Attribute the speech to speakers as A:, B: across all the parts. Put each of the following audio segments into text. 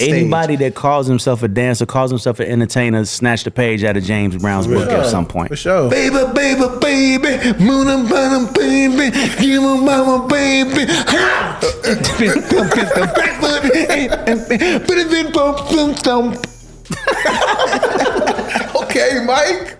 A: Anybody that calls himself a dancer, calls himself an entertainer, snatched a page out of James Brown's book at some point.
B: For sure.
C: Baby, baby, baby, moon and bottom, baby, give me mama, baby. Ha! Back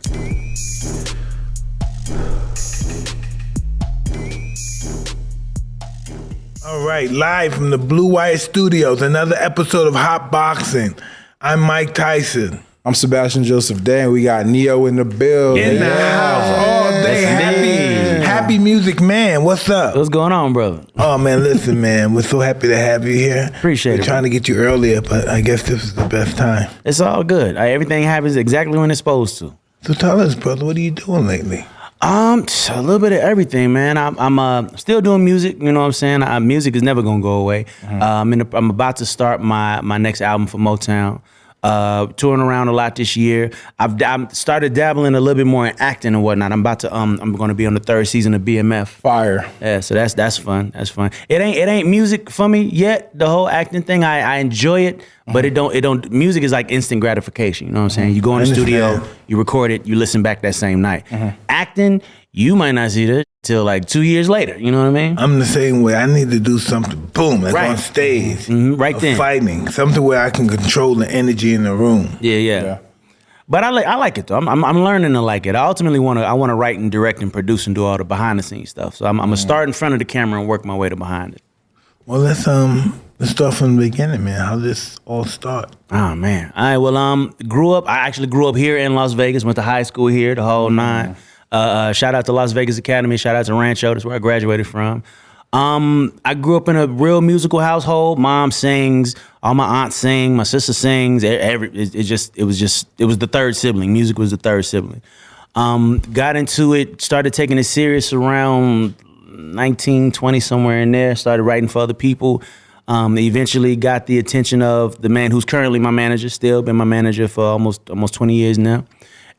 B: All right, live from the Blue Wire Studios, another episode of Hot Boxing. I'm Mike Tyson.
D: I'm Sebastian Joseph Day, and we got Ne-Yo in the building.
B: In the house all day. Happy, happy music man. What's up?
A: What's going on, brother?
B: Oh man, listen, man. We're so happy to have you here.
A: Appreciate
B: We're
A: it,
B: trying to get you earlier, but I guess this is the best time.
A: It's all good. Everything happens exactly when it's supposed to.
B: So tell us, brother, what are you doing lately?
A: Um, a little bit of everything, man. I'm, I'm uh, still doing music. You know what I'm saying? Uh, music is never gonna go away. Uh, I'm, the, I'm about to start my my next album for Motown. Uh, touring around a lot this year. I've, I've started dabbling a little bit more in acting and whatnot. I'm about to um, I'm going to be on the third season of BMF.
D: Fire.
A: Yeah, so that's that's fun. That's fun. It ain't it ain't music for me yet. The whole acting thing, I, I enjoy it, but it don't it don't. Music is like instant gratification. You know what I'm saying? You go in the studio, you record it, you listen back that same night. Acting, you might not see that till like two years later. You know what I mean?
B: I'm the same way. I need to do something, boom, like
A: Right.
B: on stage.
A: Mhm, right
B: of
A: then.
B: Fighting. Something where I can control the energy in the room.
A: Yeah, yeah.
D: Yeah.
A: But I like I like it though. I'm, I'm I'm learning to like it. I ultimately want to I want to write and direct and produce and do all the behind the scenes stuff. So I'm, I'm gonna start in front of the camera and work my way to behind it.
B: Well, let's um let's start from the beginning, man. How did this all start?
A: Oh man. All right. Well, um, grew up. I actually grew up here in Las Vegas. Went to high school here, the whole nine. Uh, uh, shout out to Las Vegas Academy. Shout out to Rancho. That's where I graduated from. Um, I grew up in a real musical household. Mom sings. All my aunts sing. My sister sings. Every it, it just it was just it was the third sibling. Music was the third sibling. Um, got into it. Started taking it serious around 19, 20, somewhere in there. Started writing for other people. Um, eventually got the attention of the man who's currently my manager. Still been my manager for almost almost 20 years now.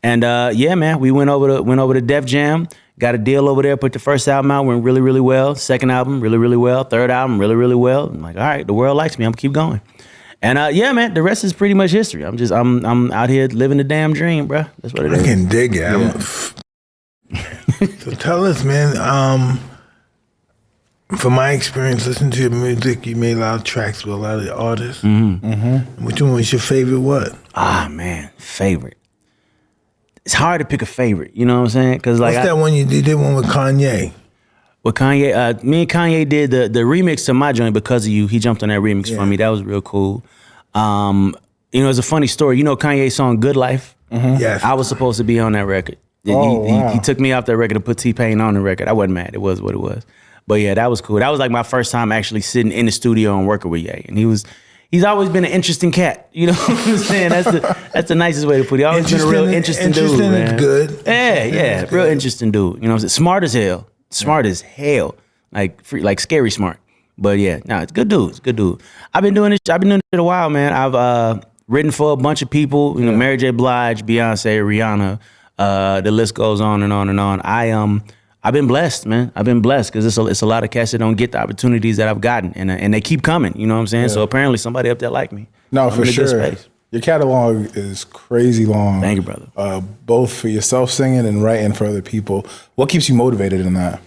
A: And uh, yeah, man, we went over to went over to Def Jam. Got a deal over there. Put the first album out, went really really well. Second album, really really well. Third album, really really well. I'm like, all right, the world likes me. I'm gonna keep going. And uh, yeah, man, the rest is pretty much history. I'm just I'm I'm out here living the damn dream, bro. That's what it
B: I
A: is.
B: can dig it. I'm- so tell us, man. Um, from my experience, listening to your music, you made a lot of tracks with a lot of artists. Mm-hmm. Which one was your favorite? What?
A: Ah man, favorite. It's hard to pick a favorite. You know what I'm saying? Because like
B: What's
A: I-
B: that one you did? Did one with Kanye?
A: With Kanye, uh, me and Kanye did the the remix to my joint because of you. He jumped on that remix for me. That was real cool. Um, you know, it's a funny story. You know Kanye's song "Good Life."
B: Yes.
A: I was supposed to be on that record. He-
D: Oh,
A: he,
D: wow.
A: he, took me off that record to put T Pain on the record. I wasn't mad. It was what it was. But yeah, that was cool. That was like my first time actually sitting in the studio and working with Ye. And he was. He's always been an interesting cat. You know what I'm saying? That's the that's the nicest way to put it. He's always been a real interesting,
B: Interesting
A: dude.
B: is
A: man.
B: good.
A: Yeah, yeah, real interesting dude. You know, what I'm saying? smart as hell, smart as hell, like free, like scary smart. But yeah, no, it's good dude. It's good dude. I've been doing this. I've been doing it a while, man. I've uh, written for a bunch of people. You know, Mary J. Blige, Beyonce, Rihanna. Uh, the list goes on and on and on. I um, I've been blessed, man. I've been blessed because it's a, it's a lot of cats that don't get the opportunities that I've gotten, and uh, and they keep coming. You know what I'm saying? So apparently somebody up there like me.
D: No,
A: I'm
D: for
A: in a good
D: sure. Your catalog is crazy long.
A: Thank you, brother.
D: Uh, both for yourself singing and writing for other people. What keeps you motivated in that?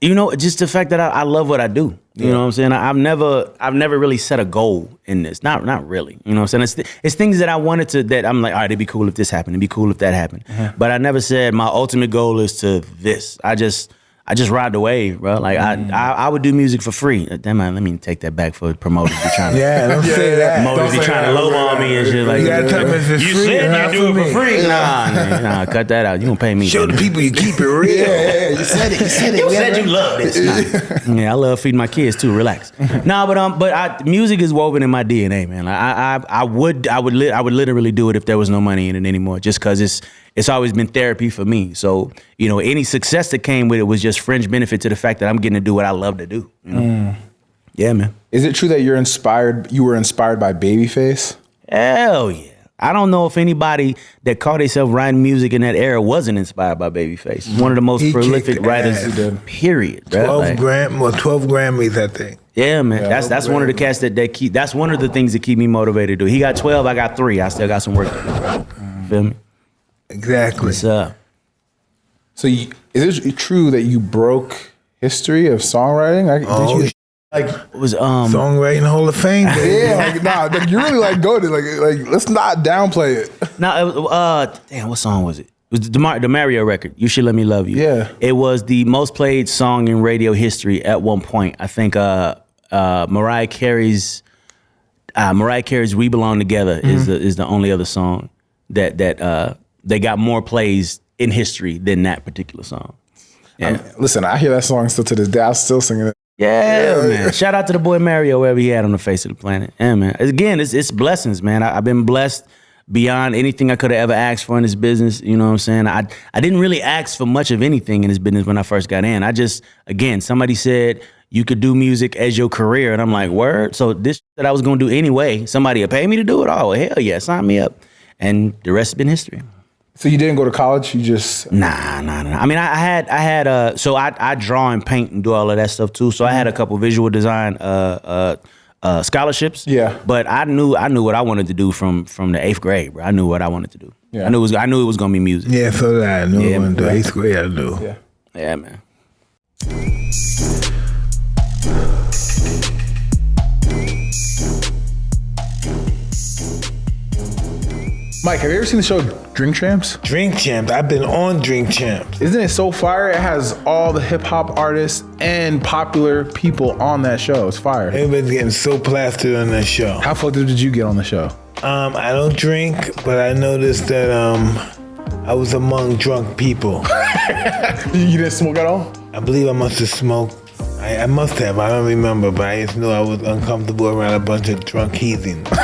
A: you know, just the fact that I, I love what I do. You know what I'm saying? I, I've never, I've never really set a goal in this. Not, not really. You know what I'm saying? It's, it's things that I wanted to. That I'm like, all right, it'd be cool if this happened. It'd be cool if that happened. Uh-huh. But I never said my ultimate goal is to this. I just, I just ride the wave, bro. Like I, I, I would do music for free. Damn, man, let me take that back for promoters. Be trying to,
B: Yeah, don't say that.
A: promoters be
D: Don't say
A: trying to
D: that.
A: lowball me and shit. Like,
B: You gotta tell me it's
A: you
B: free
A: said
B: not
A: you do
B: for
A: it
B: me.
A: for free. Nah, nah, nah, cut that out. You gonna pay me?
B: Show the people you keep it real.
C: Yeah, you said it. You said it.
A: You
C: We
A: said
C: gotta-
A: you love this. Nah. yeah, I love feeding my kids too. Relax. nah, but um, but I, music is woven in my DNA, man. Like, I, I, I would, I would, li- I would literally do it if there was no money in it anymore, just because it's, it's always been therapy for me. So you know, any success that came with it was just fringe benefit to the fact that I'm getting to do what I love to do. You know? Mm. Yeah, man.
D: Is it true that you're inspired? You were inspired by Babyface?
A: Hell yeah. I don't know if anybody that called themselves writing music in that era wasn't inspired by Babyface. He's one of the most
B: He
A: prolific writers.
B: ass. He
A: Period. bruh.
B: 12
A: Like,
B: gram, well, 12 Grammys, I think.
A: yeah, man. that's that's one of the cats that they keep. That's one of the things that keep me motivated. To do. He got twelve. I got three. I still got some work to do. Bro. Feel me?
B: Exactly.
A: What's up?
D: So you, is it true that you broke history of songwriting? I,
B: Oh,
D: did you, like
A: It was um.
B: Songwriting Hall of Fame,
D: yeah, like nah, like, you really like go to like like let's not downplay it.
A: No, it was, uh, damn, what song was it? It was the, Mar- the Mario record. You should let me love you.
D: Yeah.
A: It was the most played song in radio history at one point. I think uh, uh, Mariah Carey's uh, Mariah Carey's "We Belong Together" is the is the only other song that that uh, they got more plays in history than that particular song. Yeah,
D: Listen, I hear that song still to this day. I'm still singing it.
A: yeah, man. Shout out to the boy Mario wherever he had on the face of the planet. Yeah, man. Again, it's it's blessings, man. I, I've been blessed beyond anything I could have ever asked for in this business. You know what I'm saying? I I didn't really ask for much of anything in this business when I first got in. I just again, somebody said you could do music as your career, and I'm like, word. So this that I was gonna do anyway, somebody would pay me to do it. Oh hell yeah, sign me up. And the rest has been history.
D: So you didn't go to college. You just
A: Nah, nah, nah. I mean, I, I had, I had, uh, so I, I draw and paint and do all of that stuff too. So I had a couple visual design, uh, uh, uh, scholarships.
D: Yeah.
A: But I knew, I knew what I wanted to do from, from the eighth grade, bro. I knew what I wanted to do.
D: Yeah.
A: I knew it was, I knew it was gonna be music.
B: Yeah, so did I. I knew
A: Yeah,
B: it went to
A: man.
B: eighth grade. I knew.
D: yeah.
A: Yeah, man.
D: Mike, have you ever seen the show Drink Champs?
B: Drink Champs. I've been on Drink Champs.
D: Isn't it so fire? It has all the hip hop artists and popular people on that show. It's fire.
B: Everybody's getting so plastered on that show.
D: How fucked up did you get on the show?
B: Um, I don't drink, but I noticed that um, I was among drunk people.
D: You didn't smoke at all?
B: I believe I must have smoked. I, I must have. I don't remember, but I just knew I was uncomfortable around a bunch of drunk heathens.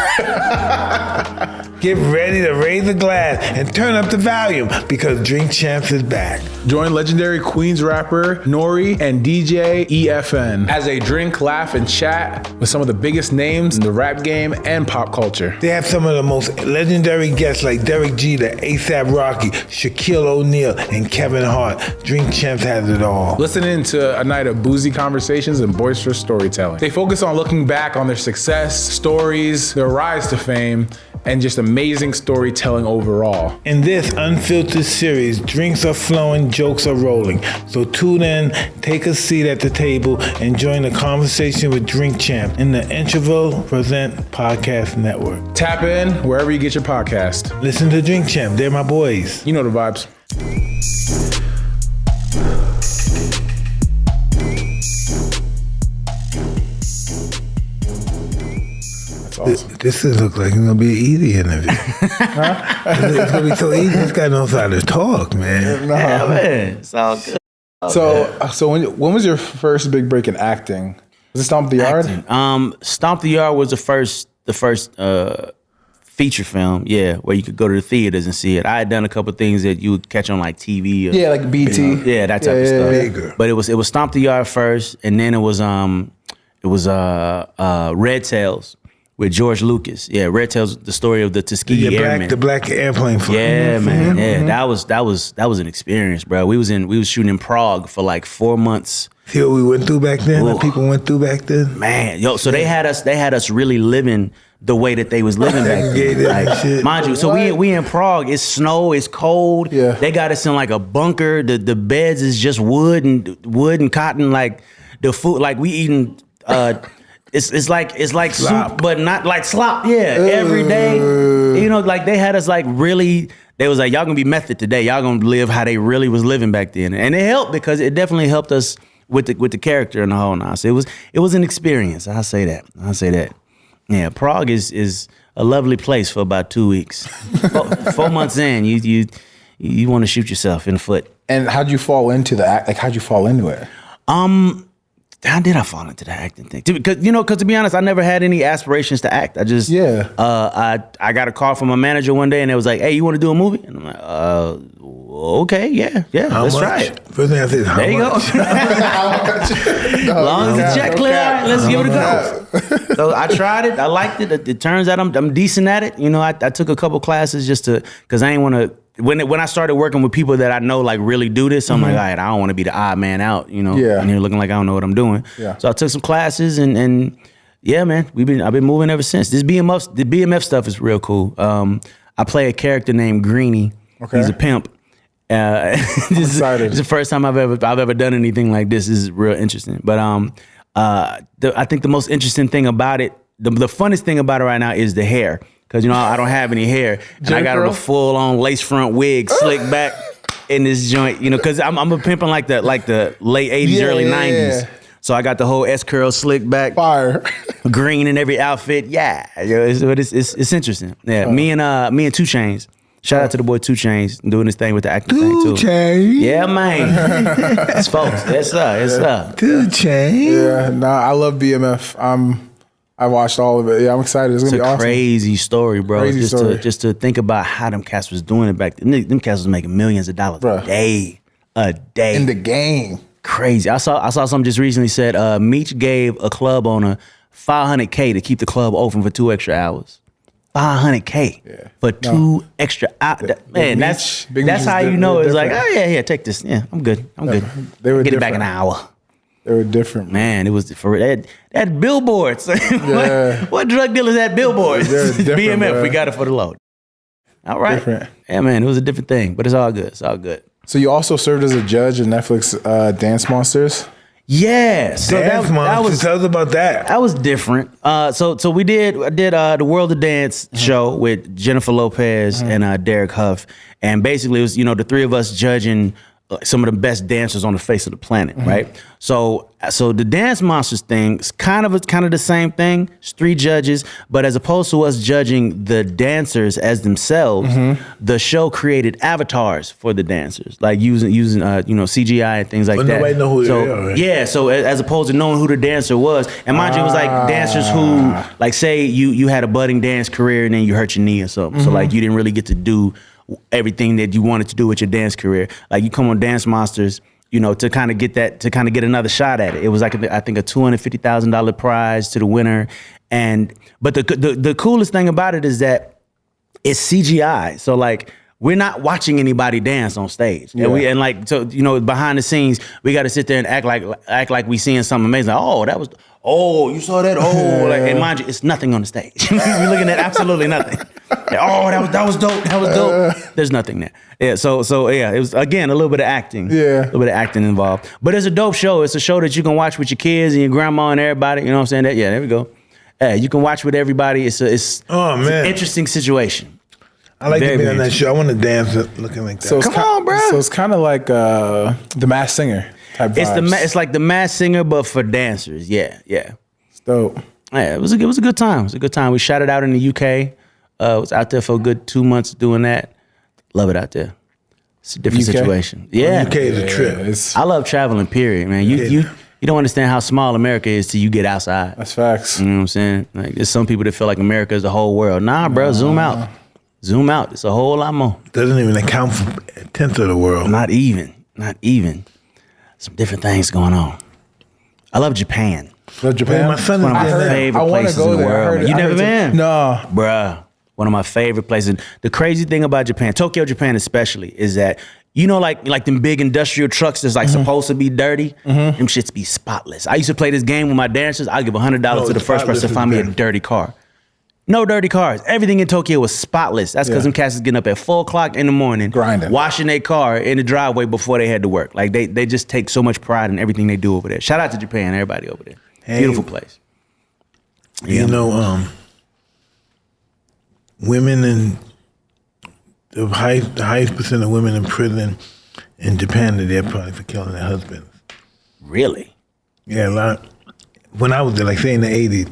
B: Get ready to raise a glass and turn up the volume because Drink Champs is back.
D: Join legendary Queens rapper N.O.R.E. and DJ EFN as they drink, laugh, and chat with some of the biggest names in the rap game and pop culture.
B: They have some of the most legendary guests like Derek Jeter, ASAP Rocky, Shaquille O'Neal, and Kevin Hart. Drink Champs has it all.
D: Listen in to a night of boozy conversations and boisterous storytelling. They focus on looking back on their success, stories, their rise to fame, and just amazing storytelling overall.
B: In this unfiltered series, drinks are flowing, jokes are rolling. So tune in, take a seat at the table, and join the conversation with Drink Champ in the Interval Present Podcast Network.
D: Tap in wherever you get your podcast.
B: Listen to Drink Champ, they're my boys.
D: You know the vibes. Awesome.
B: This is look like it's gonna be an easy interview. It's gonna be so easy. This guy knows how to talk, man.
A: Yeah, man. It's all good.
D: So, uh, so when when was your first big break in acting? Was it Stomp the Yard?
A: Um, Stomp the Yard was the first, the first uh, feature film, yeah, where you could go to the theaters and see it. I had done a couple things that you would catch on like TV. Or,
D: Yeah, like BT.
A: yeah, that type
D: Yeah,
A: of stuff.
D: yeah.
B: Bigger.
A: But it was it was Stomp the Yard first, and then it was um it was uh uh Red Tails with George Lucas. Yeah, Red tells the story of the Tuskegee
B: The
A: Airmen.
B: black, the black airplane flight.
A: Yeah, mm-hmm. man. Mm-hmm. Yeah, mm-hmm. that was that was that was an experience, bro. We was in we was shooting in Prague for like four months.
B: See what we went through back then? What
A: Ooh.
B: people went through back then?
A: Man, yo, so they had us they had us really living the way that they was living back then. Like,
B: shit.
A: mind you, so we we in Prague. It's snow. It's cold.
D: Yeah.
A: they got us in like a bunker. The the beds is just wood and wood and cotton. Like the food, like we eating. uh It's, it's like it's like
B: Slop.
A: soup, but not like slop. Yeah, every day. You know, like they had us like really. They was like, y'all gonna be method today. Y'all gonna live how they really was living back then, and it helped because it definitely helped us with the with the character and the whole nine. So it was it was an experience. I say that. I say that. Yeah, Prague is is a lovely place for about two weeks. four, four months in, you you you want to shoot yourself in the foot.
D: And how'd you fall into the act? Like, how'd you fall into it?
A: Um, How did I fall into the acting thing? Because you know, because to be honest, I never had any aspirations to act. I just
D: Yeah.
A: Uh, I I got a call from a manager one day, and it was like, "Hey, you want to do a movie?" And I'm like, "Uh, okay, yeah, yeah,
B: How
A: let's
B: much?
A: try it.
B: First thing I said, how
A: There you
B: much?
A: go. long as the check clear, right, let's give it a go. so I tried it. I liked it. It, it turns out I'm, I'm decent at it. You know, I, I took a couple classes just to because I ain't want to. When it, when I started working with people that I know like really do this, I'm like, all right, I don't want to be the odd man out. You know,
D: Yeah.
A: and here looking like I don't know what I'm doing.
D: Yeah.
A: So I took some classes and and yeah, man, we've been I've been moving ever since. This BMF the BMF stuff is real cool. Um, I play a character named Greeny.
D: Okay.
A: He's a pimp. Uh, this, is,
D: excited.
A: this is the first time I've ever I've ever done anything like this. This is real interesting. But um, uh, the, I think the most interesting thing about it, the, the funnest thing about it right now is the hair, because you know I don't have any hair, and I got
D: Jim
A: a full on lace front wig, slick back in this joint. You know, because I'm I'm a pimping like the like the late '80s,
D: Yeah,
A: early '90s.
D: yeah.
A: So I got the whole S curl slick back,
D: Fire.
A: green in every outfit. Yeah, you know, it's, but it's, it's it's interesting. Yeah, me and uh me and 2 Chainz. Shout out to the boy 2 Chainz doing this thing with the acting thing too.
B: Two chain.
A: Yeah, man. It's folks. Yes, sir. Yes, sir.
B: 2 Chainz.
D: Yeah, nah, I love BMF. I'm I watched all of it. Yeah, I'm excited. It's
A: It's
D: gonna
A: a
D: be awesome.
A: crazy story, bro.
D: Crazy
A: just
D: story.
A: to just to think about how them cats was doing it back then. Them cats was making millions of dollars
D: Bruh.
A: a day. A day.
D: In the game.
A: crazy. I saw I saw something just recently said uh Meech gave a club owner 500k to keep the club open for two extra hours. 500k
D: Yeah.
A: for two extra hours. Man,
D: Meech-
A: that's
D: Big
A: that's
D: Meech
A: how you know it's like, oh yeah, yeah, take this. Yeah, I'm good. I'm good.
D: They were
A: Get it back in an hour.
D: They were different.
A: Man, it was for that that billboards.
D: Yeah.
A: what, what drug dealers had billboards?
D: They're different,
A: BMF, we got it for the load. All right.
D: Different.
A: Yeah, man, it was a different thing, but it's all good. It's all good.
D: So you also served as a judge in Netflix uh, Dance Monsters.
A: Yeah. So that,
B: Dance
A: that
B: monster.
A: was
B: Tell us about that.
A: that was different. Uh, so so we did I did uh, the World of Dance show with Jennifer Lopez and uh, Derek Hough, and basically it was you know the three of us judging uh, Uh, some of the best dancers on the face of the planet, mm-hmm. right? So uh, so the Dance Monsters thing is kind of kind of the same thing. It's three judges, but as opposed to us judging the dancers as themselves, mm-hmm. the show created avatars for the dancers, like using using uh, you know CGI and things like
B: But
A: that.
B: nobody know who
A: so,
B: are, right?
A: Yeah, so as opposed to knowing who the dancer was, and mind you, it was like dancers who, ah. like, say you you had a budding dance career and then you hurt your knee or something, so mm-hmm. like you didn't really get to do everything that you wanted to do with your dance career. Like you come on Dance Monsters, you know, to kind of get that to kind of get another shot at it. It was like a, I think a two hundred fifty thousand dollar prize to the winner, and but the, the the coolest thing about it is that it's CGI. So like we're not watching anybody dance on stage. And we and like so you know behind the scenes we got to sit there and act like act like we seeing something amazing. Like, oh, that was oh you saw that oh like and mind you it's nothing on the stage. We're looking at absolutely nothing. Oh that was that was dope. That was dope. There's nothing there. Yeah. So so yeah it was again a little bit of acting.
D: Yeah.
A: A little bit of acting involved. But it's a dope show. It's a show that you can watch with your kids and your grandma and everybody. You know what I'm saying? That yeah there we go. Yeah, you can watch with everybody. It's a, it's,
B: Oh,
A: it's an
B: man.
A: interesting situation.
B: I like
A: Very
B: to be on that show. I want to dance looking like that.
D: So it's
A: Come
D: ki-
A: on, bruh.
D: So it's kind of like uh, the Masked Singer type.
A: It's the
D: vibes.
A: ma- it's like the Masked Singer, but for dancers. Yeah, yeah,
D: It's dope.
A: yeah. It was a, it was a good time. It was a good time. We shot it out in the UK. Uh, was out there for a good two months doing that. Love it out there. It's a different
D: UK?
A: situation. Yeah,
B: UK is a trip.
D: Yeah, it's,
A: I love traveling. Period, man. You you you don't understand how small America is till you get outside.
D: that's facts.
A: You know what I'm saying? Like there's some people that feel like America is the whole world. Nah, bro, zoom out. Zoom out. It's a whole lot more.
B: Doesn't even account for a tenth of the world.
A: Not even. Not even. Some different things going on. I love Japan.
D: Love Japan.
B: Man, my son
A: One of my favorite
D: I
A: places
D: go
A: in the
D: there.
A: World.
D: heard
A: man.
D: it-
A: You
D: I
A: never been?
D: No.
A: Bruh. One of my favorite places. The crazy thing about Japan, Tokyo, Japan especially, is that you know, like like them big industrial trucks that's like supposed to be dirty. Them shits be spotless. I used to play this game with my dancers. I give hundred dollars
B: No,
A: to the first person to find me a dirty car. No dirty cars. Everything in Tokyo was spotless. That's because
D: Yeah.
A: them cats is getting up at four o'clock in the morning,
D: Grinding.
A: washing their car in the driveway before they had to work. Like they they just take so much pride in everything they do over there. Shout out to Japan, everybody over there.
B: Hey.
A: Beautiful place.
B: You know, um, women in the highest, the highest percent of women in prison in Japan they're there probably for killing their husbands.
A: Really?
B: Yeah, a lot. When I was there, like say in the eighties,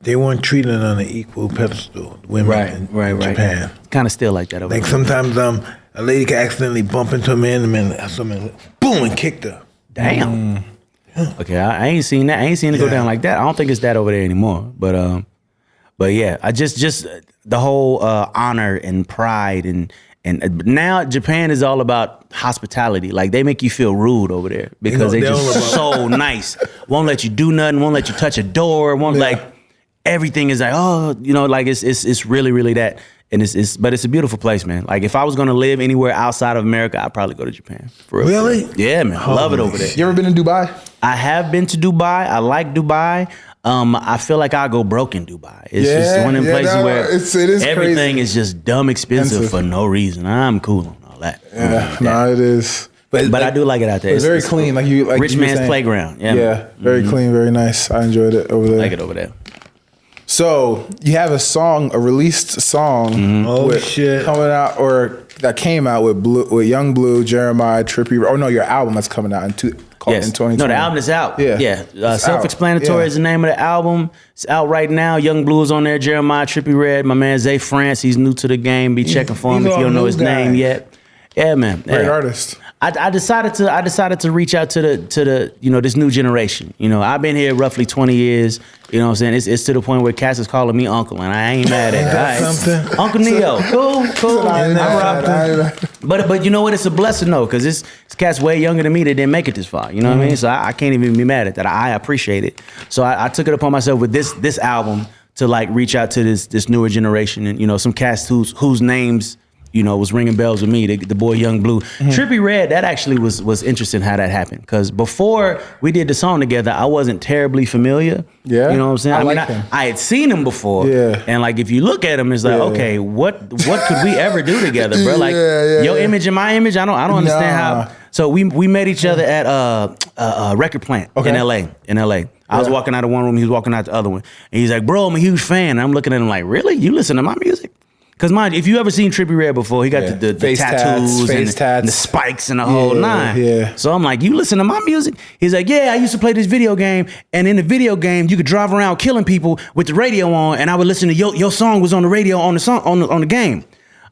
B: they weren't treated on an equal pedestal. Women right, in, in Japan.
A: Kind of still like that over
B: Like
A: there.
B: sometimes um a lady can accidentally bump into a man, and man someone boom and kicked her.
A: Damn. Okay, I, I ain't seen that. I ain't seen it go down like that. I don't think it's that over there anymore. But um, but yeah, I just just uh, the whole uh, honor and pride and And uh, now Japan is all about hospitality. Like they make you feel rude over there because
B: They
A: they just so nice. Won't let you do nothing. Won't let you touch a door. Won't like everything is like oh you know like it's it's it's really really that. And it's, it's but it's a beautiful place, man. Like if I was gonna live anywhere outside of America, I'd probably go to Japan. For real.
B: Really?
A: Yeah, man. I love it over there.
D: You ever been in Dubai?
A: I have been to Dubai. I like Dubai. Um, I feel like I go broke in Dubai. It's just
D: Yeah,
A: one of them
D: yeah,
A: places
D: no,
A: where
D: it's- it is
A: everything
D: crazy.
A: is just dumb expensive,
D: Expensive.
A: for no reason. I'm cool on all that.
D: Yeah, no, it is.
A: But
D: like,
A: I do like it out there.
D: It's very clean, like you, like
A: rich
D: you
A: man's
D: saying.
A: playground. Yeah,
D: Yeah,
A: man.
D: very clean, very nice. I enjoyed it over there.
A: I like it over there.
D: So you have a song, a released song,
A: Mm-hmm.
B: Oh,
D: with-
B: shit.
D: coming out or that came out with Blue, with Young Blue, Jeremih, Trippie. Oh no, your album that's coming out in two, called
A: Yes.
D: in 2020.
A: No, the album is out.
D: Yeah.
A: Yeah. Uh, Self-explanatory
D: out.
A: is the name of the album. It's out right now. YungBleu is on there. Jeremih Trippie Redd. My man Zae France. He's new to the game. Be checking for him
B: he's
A: if you don't know his
B: guy.
A: name yet. Yeah, man.
D: Great
A: yeah.
D: artist.
A: I, I decided to I decided to reach out to the to the you know this new generation. You know I've been here roughly twenty years. You know what I'm saying it's, it's to the point where Cass is calling me uncle and I ain't mad at it.
B: that
A: right. Uncle Ne-Yo, cool, cool.
D: I-
A: I'm
D: I-
A: rocking.
D: I-
A: But but you know what? It's a blessing though, because this this cat's way younger than me that didn't make it this far. You know what I mean? So I, I can't even be mad at that. I appreciate it. So I, I took it upon myself with this this album to like reach out to this this newer generation and you know some cats whose whose names you know was ringing bells with me. The, the boy YungBleu, mm-hmm. Trippie Redd. That actually was was interesting how that happened because before we did the song together, I wasn't terribly familiar.
D: Yeah?
A: you know what I'm saying.
D: I
A: mean,
D: like him.
A: I, I had seen him before.
D: Yeah.
A: and like if you look at him, it's like
D: Yeah.
A: okay, what what could we ever do together, bro? Like
D: Yeah, yeah,
A: your image and my image. I don't I don't understand
D: Nah.
A: how. So we we met each other at uh, a, a record plant
D: Okay.
A: in L.A. In L.A. I was walking out of one room, he was walking out the other one, and he's like, "Bro, I'm a huge fan." And I'm looking at him like, "Really? You listen to my music?" Because mind, you, if you ever seen Trippie Redd before, he got
D: Yeah.
A: the, the, the
D: Face tats,
A: tattoos and, the, and the spikes and the whole
D: Yeah,
A: nine.
D: yeah.
A: So I'm like, "You listen to my music?" He's like, "Yeah, I used to play this video game, and in the video game, you could drive around killing people with the radio on, and I would listen to your your song was on the radio on the song on the, on the game."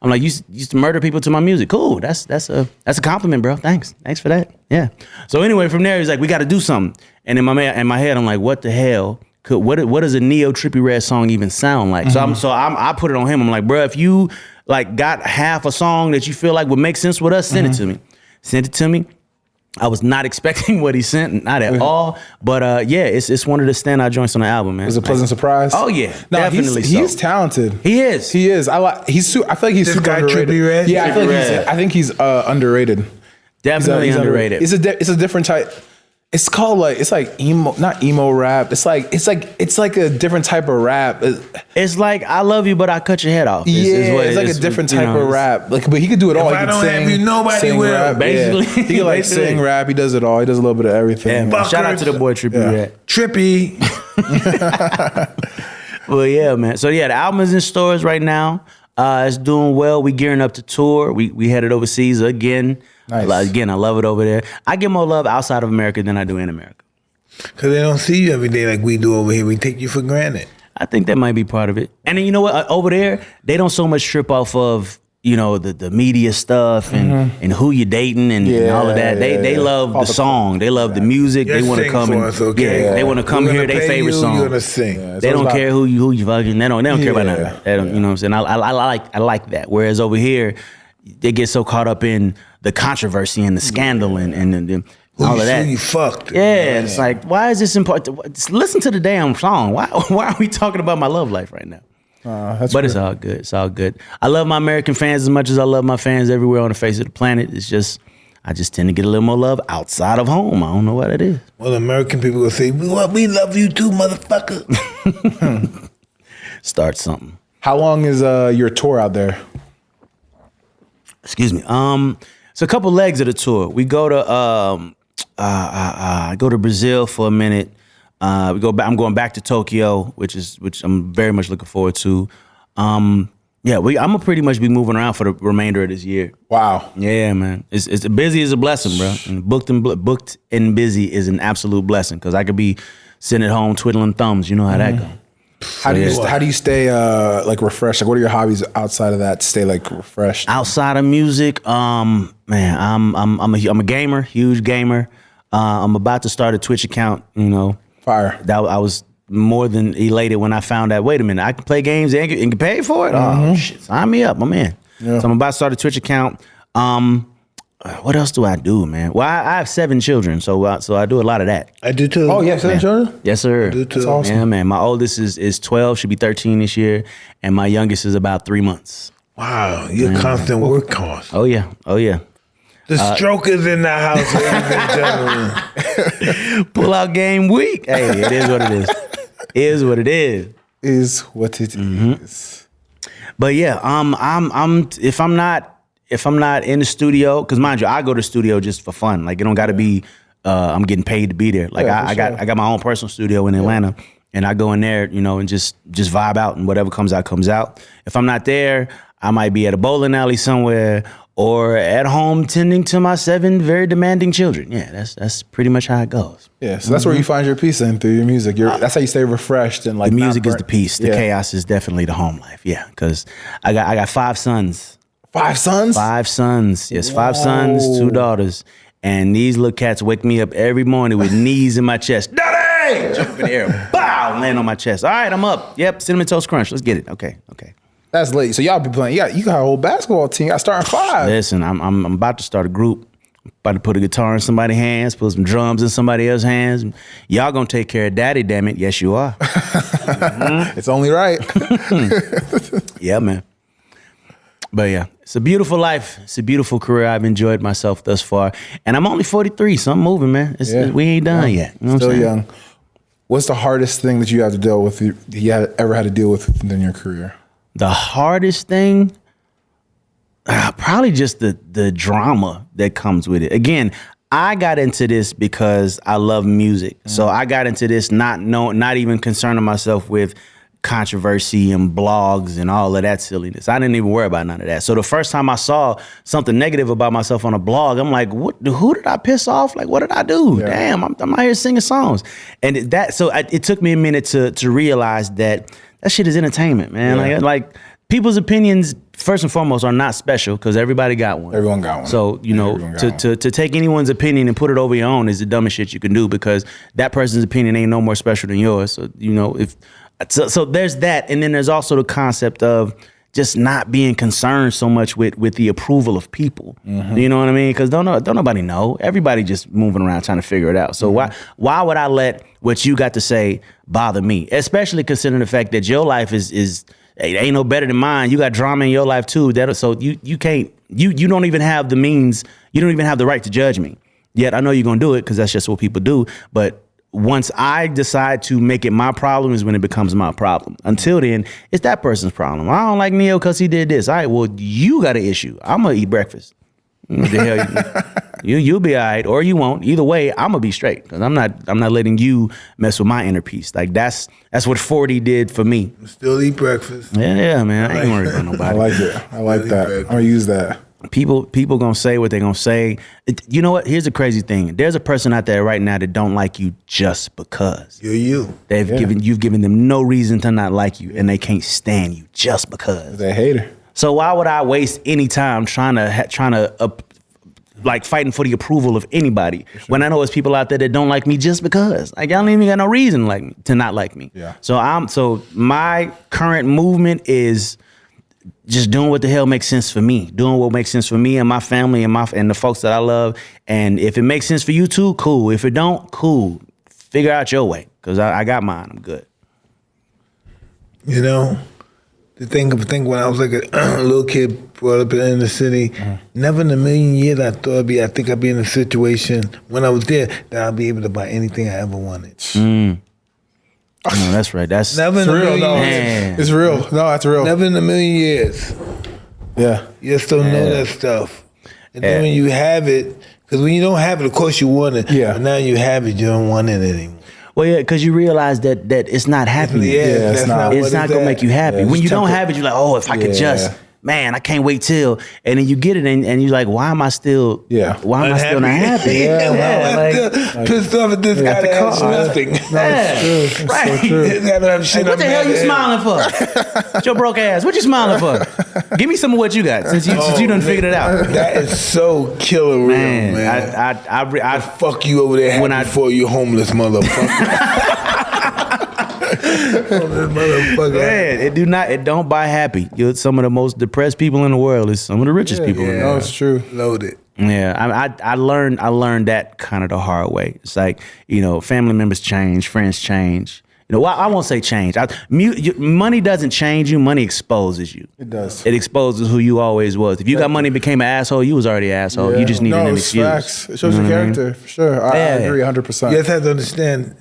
A: I'm like, you used, to murder people to my music. Cool. That's that's a that's a compliment, bro. Thanks. Thanks for that. Yeah. So anyway, from there, he's like, we got to do something. And in my in my head, I'm like, what the hell? Could what what does a Ne-Yo Trippie Redd song even sound like? So I'm so I'm, I put it on him. I'm like, bro, if you like got half a song that you feel like would make sense with us, send it to me. Send it to me. I was not expecting what he sent, not at all. But uh, yeah, it's it's one of the standout joints on the album, man.
D: It was a pleasant surprise.
A: Oh, yeah,
D: no,
A: definitely
D: He's,
A: so.
D: he's talented.
A: He is.
D: He is. I like. He's. Su- I feel like he's
B: This
D: super
B: guy,
D: underrated.
B: Trippie Redd?
D: Yeah, I feel like
A: Trippie
D: he's. I think he's uh, underrated.
A: Definitely
D: He's, uh, he's
A: underrated.
D: It's a. Di- it's a different type. It's called like. It's like emo. Not emo rap. It's like. It's like. It's like a different type of rap.
A: It's like I love you, but I cut your head off. Is-
D: yeah,
A: is what
D: it's like
A: is.
D: a different
A: You
D: type
A: know,
D: of rap. Like, but he could do it all. He
B: I
D: could
B: don't
D: sing,
B: have you, nobody
D: sing
B: will.
D: Rap.
A: Basically.
D: yeah. he could like
A: Basically.
D: sing rap. He does it all. He does a little bit of everything.
A: Yeah. Shout out to the boy Trippie
D: Yeah.
A: Redd.
B: Trippie.
A: Well, yeah, man. So yeah, the album is in stores right now. Uh, it's doing well. We gearing up to tour. We we headed overseas again.
D: Nice.
A: Again, I love it over there. I get more love outside of America than I do in America.
B: Because they don't see you every day like we do over here. We take you for granted.
A: I think that might be part of it. And then you know what? Uh, Over there, they don't so much trip off of you know the, the media stuff and, mm-hmm. and who you're dating and, and all of that. They
D: Yeah,
A: they
D: yeah.
A: love
D: All
A: the
D: the-
A: song. They love the music.
B: Just
A: they want to come
B: for
A: and
B: us, okay?
A: yeah, they want to come
B: We're
A: hear their favorite
B: you,
A: song.
B: You're gonna sing.
D: Yeah.
A: they don't
D: about-
A: care who you who you fucking. They don't they don't care about none that. They don't, You know what I'm saying? I, I, I like I like that. Whereas over here, they get so caught up in the controversy and the scandal and and, and, and all
B: you,
A: of that.
B: Who you fucked.
A: Yeah, and it's like, why is this important? Just listen to the damn song. Why why are we talking about my love life right now?
D: Uh, that's
A: But it's all good. It's all good. I love my American fans as much as I love my fans everywhere on the face of the planet. It's just I just tend to get a little more love outside of home. I don't know what it is.
B: Well, American people will say, we, well, we love you too, motherfucker.
A: Start something.
D: How long is uh, your tour out there?
A: Excuse me. Um, it's a couple legs of the tour. We go to um, uh, uh, uh, go to Brazil for a minute. Uh, we go back. I'm going back to Tokyo, which is which I'm very much looking forward to. Um, yeah, we. I'm gonna pretty much be moving around for the remainder of this year.
D: Wow.
A: Yeah, man. It's it's busy is a blessing, bro. And booked and booked and busy is an absolute blessing because I could be sitting at home twiddling thumbs. You know how that go.
D: How do you
A: Yeah.
D: how do you stay uh, like refreshed? Like, what are your hobbies outside of that to stay like refreshed?
A: Outside of music, um, man, I'm I'm I'm a I'm a gamer, huge gamer. Uh, I'm about to start a Twitch account. You know,
D: Fire.
A: that I was more than elated when I found out. Wait a minute, I can play games and get, and get paid for it. Oh shit, sign me up, my man. So I'm about to start a Twitch account. Um, uh, what else do I do, man? Well, I, I have seven children, so uh, so I do a lot of that.
B: I do too.
C: Oh, yeah, seven children?
A: Yes, sir.
B: do too. That's
C: awesome.
A: Yeah, man. My oldest is is 12, should be 13 this year, and my youngest is about three months.
B: Wow, you're a constant workhorse.
A: Oh yeah, oh yeah.
B: The
A: Uh,
B: stroke is in the house, ladies and gentlemen.
A: Pull out game week. Hey, it is what it is. what it is.
C: Is what it is.
A: Mm-hmm. But yeah, um, I'm I'm if I'm not if I'm not in the studio, because mind you, I go to the studio just for fun. Like it don't got to be uh, I'm getting paid to be there. Like
C: Yeah,
A: I, I got
C: sure.
A: I got my own personal studio in Atlanta, and I go in there, you know, and just just vibe out, and whatever comes out comes out. If I'm not there, I might be at a bowling alley somewhere. Or at home tending to my seven very demanding children. Yeah, that's that's pretty much how it goes.
C: Yeah, so that's where you find your peace in through your music. You're, that's how you stay refreshed and like
A: The music is the peace. The
C: Yeah.
A: chaos is definitely the home life. Yeah, because I got I got five sons.
C: Five sons.
A: Five sons. Yes, five sons, two daughters. And these little cats wake me up every morning with knees in my chest. Daddy! Jump in the air. Bow! Land on my chest. All right, I'm up. Yep, cinnamon toast crunch. Let's get it. Okay, okay.
C: That's late. So y'all be playing. You got you got a whole basketball team. I starting five.
A: Listen, I'm, I'm I'm about to start a group. About to put a guitar in somebody's hands, put some drums in somebody else's hands. Y'all gonna take care of daddy, damn it. Yes, you are. Mm-hmm.
C: It's only right.
A: Yeah, man. But yeah, it's a beautiful life. It's a beautiful career. I've enjoyed myself thus far, and I'm only 43, so I'm moving, man. It's,
C: Yeah.
A: We ain't done yet. You know what I'm
C: Still
A: saying?
C: young. What's the hardest thing that you have to deal with? You had, ever had to deal with in your career?
A: The hardest thing, ah, probably just the the drama that comes with it. Again, I got into this because I love music, so I got into this not know, not even concerning myself with controversy and blogs and all of that silliness. I didn't even worry about none of that. So the first time I saw something negative about myself on a blog, I'm like, what? Who did I piss off? Like, what did I do? Damn, I'm, I'm out here singing songs, and that. So I, it took me a minute to to realize that that shit is entertainment, man.
C: Yeah.
A: Like, like people's opinions first and foremost are not special because everybody got one.
C: Everyone got one.
A: So you know, to,
C: one.
A: to to take anyone's opinion and put it over your own is the dumbest shit you can do because that person's opinion ain't no more special than yours. So you know, if so, so there's that, and then there's also the concept of just not being concerned so much with with the approval of people.
C: Mm-hmm.
A: You know what I mean? Because don't don't nobody know. Everybody just moving around trying to figure it out. So
C: Mm-hmm.
A: why why would I let what you got to say bother me? Especially considering the fact that your life is is it ain't no better than mine. You got drama in your life too. That so you you can't you you don't even have the means. You don't even have the right to judge me. Yet I know you're gonna do it because that's just what people do. But once I decide to make it my problem is when it becomes my problem. Until mm-hmm. then, it's that person's problem. I don't like Ne-Yo because he did this. All right, well you got an issue. I'm gonna eat breakfast. What the hell you, you you'll be all right or you won't. Either way, I'm gonna be straight because I'm not I'm not letting you mess with my inner peace. Like that's that's what 40 did for me.
B: Still eat breakfast.
A: Yeah, yeah, man. I ain't worried about nobody.
C: I like it. I like that. I'm gonna use that.
A: People people gonna say what they're gonna say. You know what? Here's the crazy thing. There's a person out there right now that don't like you just because.
B: You're you.
A: They've given you've given them no reason to not like you, and they can't stand you just because.
C: That hater.
A: So why would I waste any time trying to ha- trying to uh, like fighting for the approval of anybody when I know there's people out there that don't like me just because? Like y'all don't even got no reason like me to not like me.
C: Yeah.
A: So I'm so my current movement is just doing what the hell makes sense for me, doing what makes sense for me and my family and my and the folks that I love. And if it makes sense for you too, cool. If it don't, cool. Figure out your way because I, I got mine. I'm good.
B: You know, the thing of think when I was like a little kid brought up in the city, mm-hmm. never in a million years I thought I'd be. I think I'd be in a situation when I was there that I'd be able to buy anything I ever wanted. Mm.
A: No, that's right. That's
B: Never in a
C: real.
B: million
C: No,
B: years.
A: Man.
C: it's real. No, that's real.
B: Never in a million years.
C: Yeah.
B: You still don't know that stuff. And then
A: Yeah.
B: when you have it, because when you don't have it, of course you want it.
C: Yeah.
B: But now you have it, you don't want it anymore.
A: Well, yeah, because you realize that that it's not happiness.
B: Yeah,
C: it's
B: that's
C: not-
B: not,
A: it's not gonna
B: at.
A: make you happy.
C: Yeah,
A: when
C: it's
A: you don't
C: temporary.
A: have it, you're like, oh, if I could
C: Yeah.
A: just, man, I can't wait till, and then you get it, and, and you're like, why am I still,
C: Yeah.
A: why am I still not happy?
B: yeah,
A: Yeah,
B: why am I
A: like-
B: still pissed off at this guy
C: the
B: that has
C: car.
B: nothing.
A: Yeah, right.
B: This guy don't have shit
A: What the
B: I'm
A: hell
B: mad
A: you smiling for? With your broke ass. What you smiling for? Give me some of what you got since you since you oh, done figured it out.
B: That is so killer real,
A: Man,
B: man.
A: I I I, re- I
B: Fuck you over there
A: When
B: when
A: I-
B: I, for you homeless motherfucker. Motherfucker.
A: Man, it do not. It don't buy happy. You're some of the most depressed people in the world. Is some of the richest people in the
B: yeah.
A: world.
D: No, it's true.
B: Loaded.
A: Yeah, I, I I learned I learned that kind of the hard way. It's like you know, family members change, friends change. You know, well, I won't say change. I, mu- money doesn't change you. Money exposes you.
D: It does.
A: It exposes who you always was. If you got money, and became an asshole. You was already an asshole. You just needed
D: no,
A: an excuse.
D: facts. It shows
A: You
D: your
A: know I mean?
D: character for sure. I, I agree 100. percent
B: You just have to understand,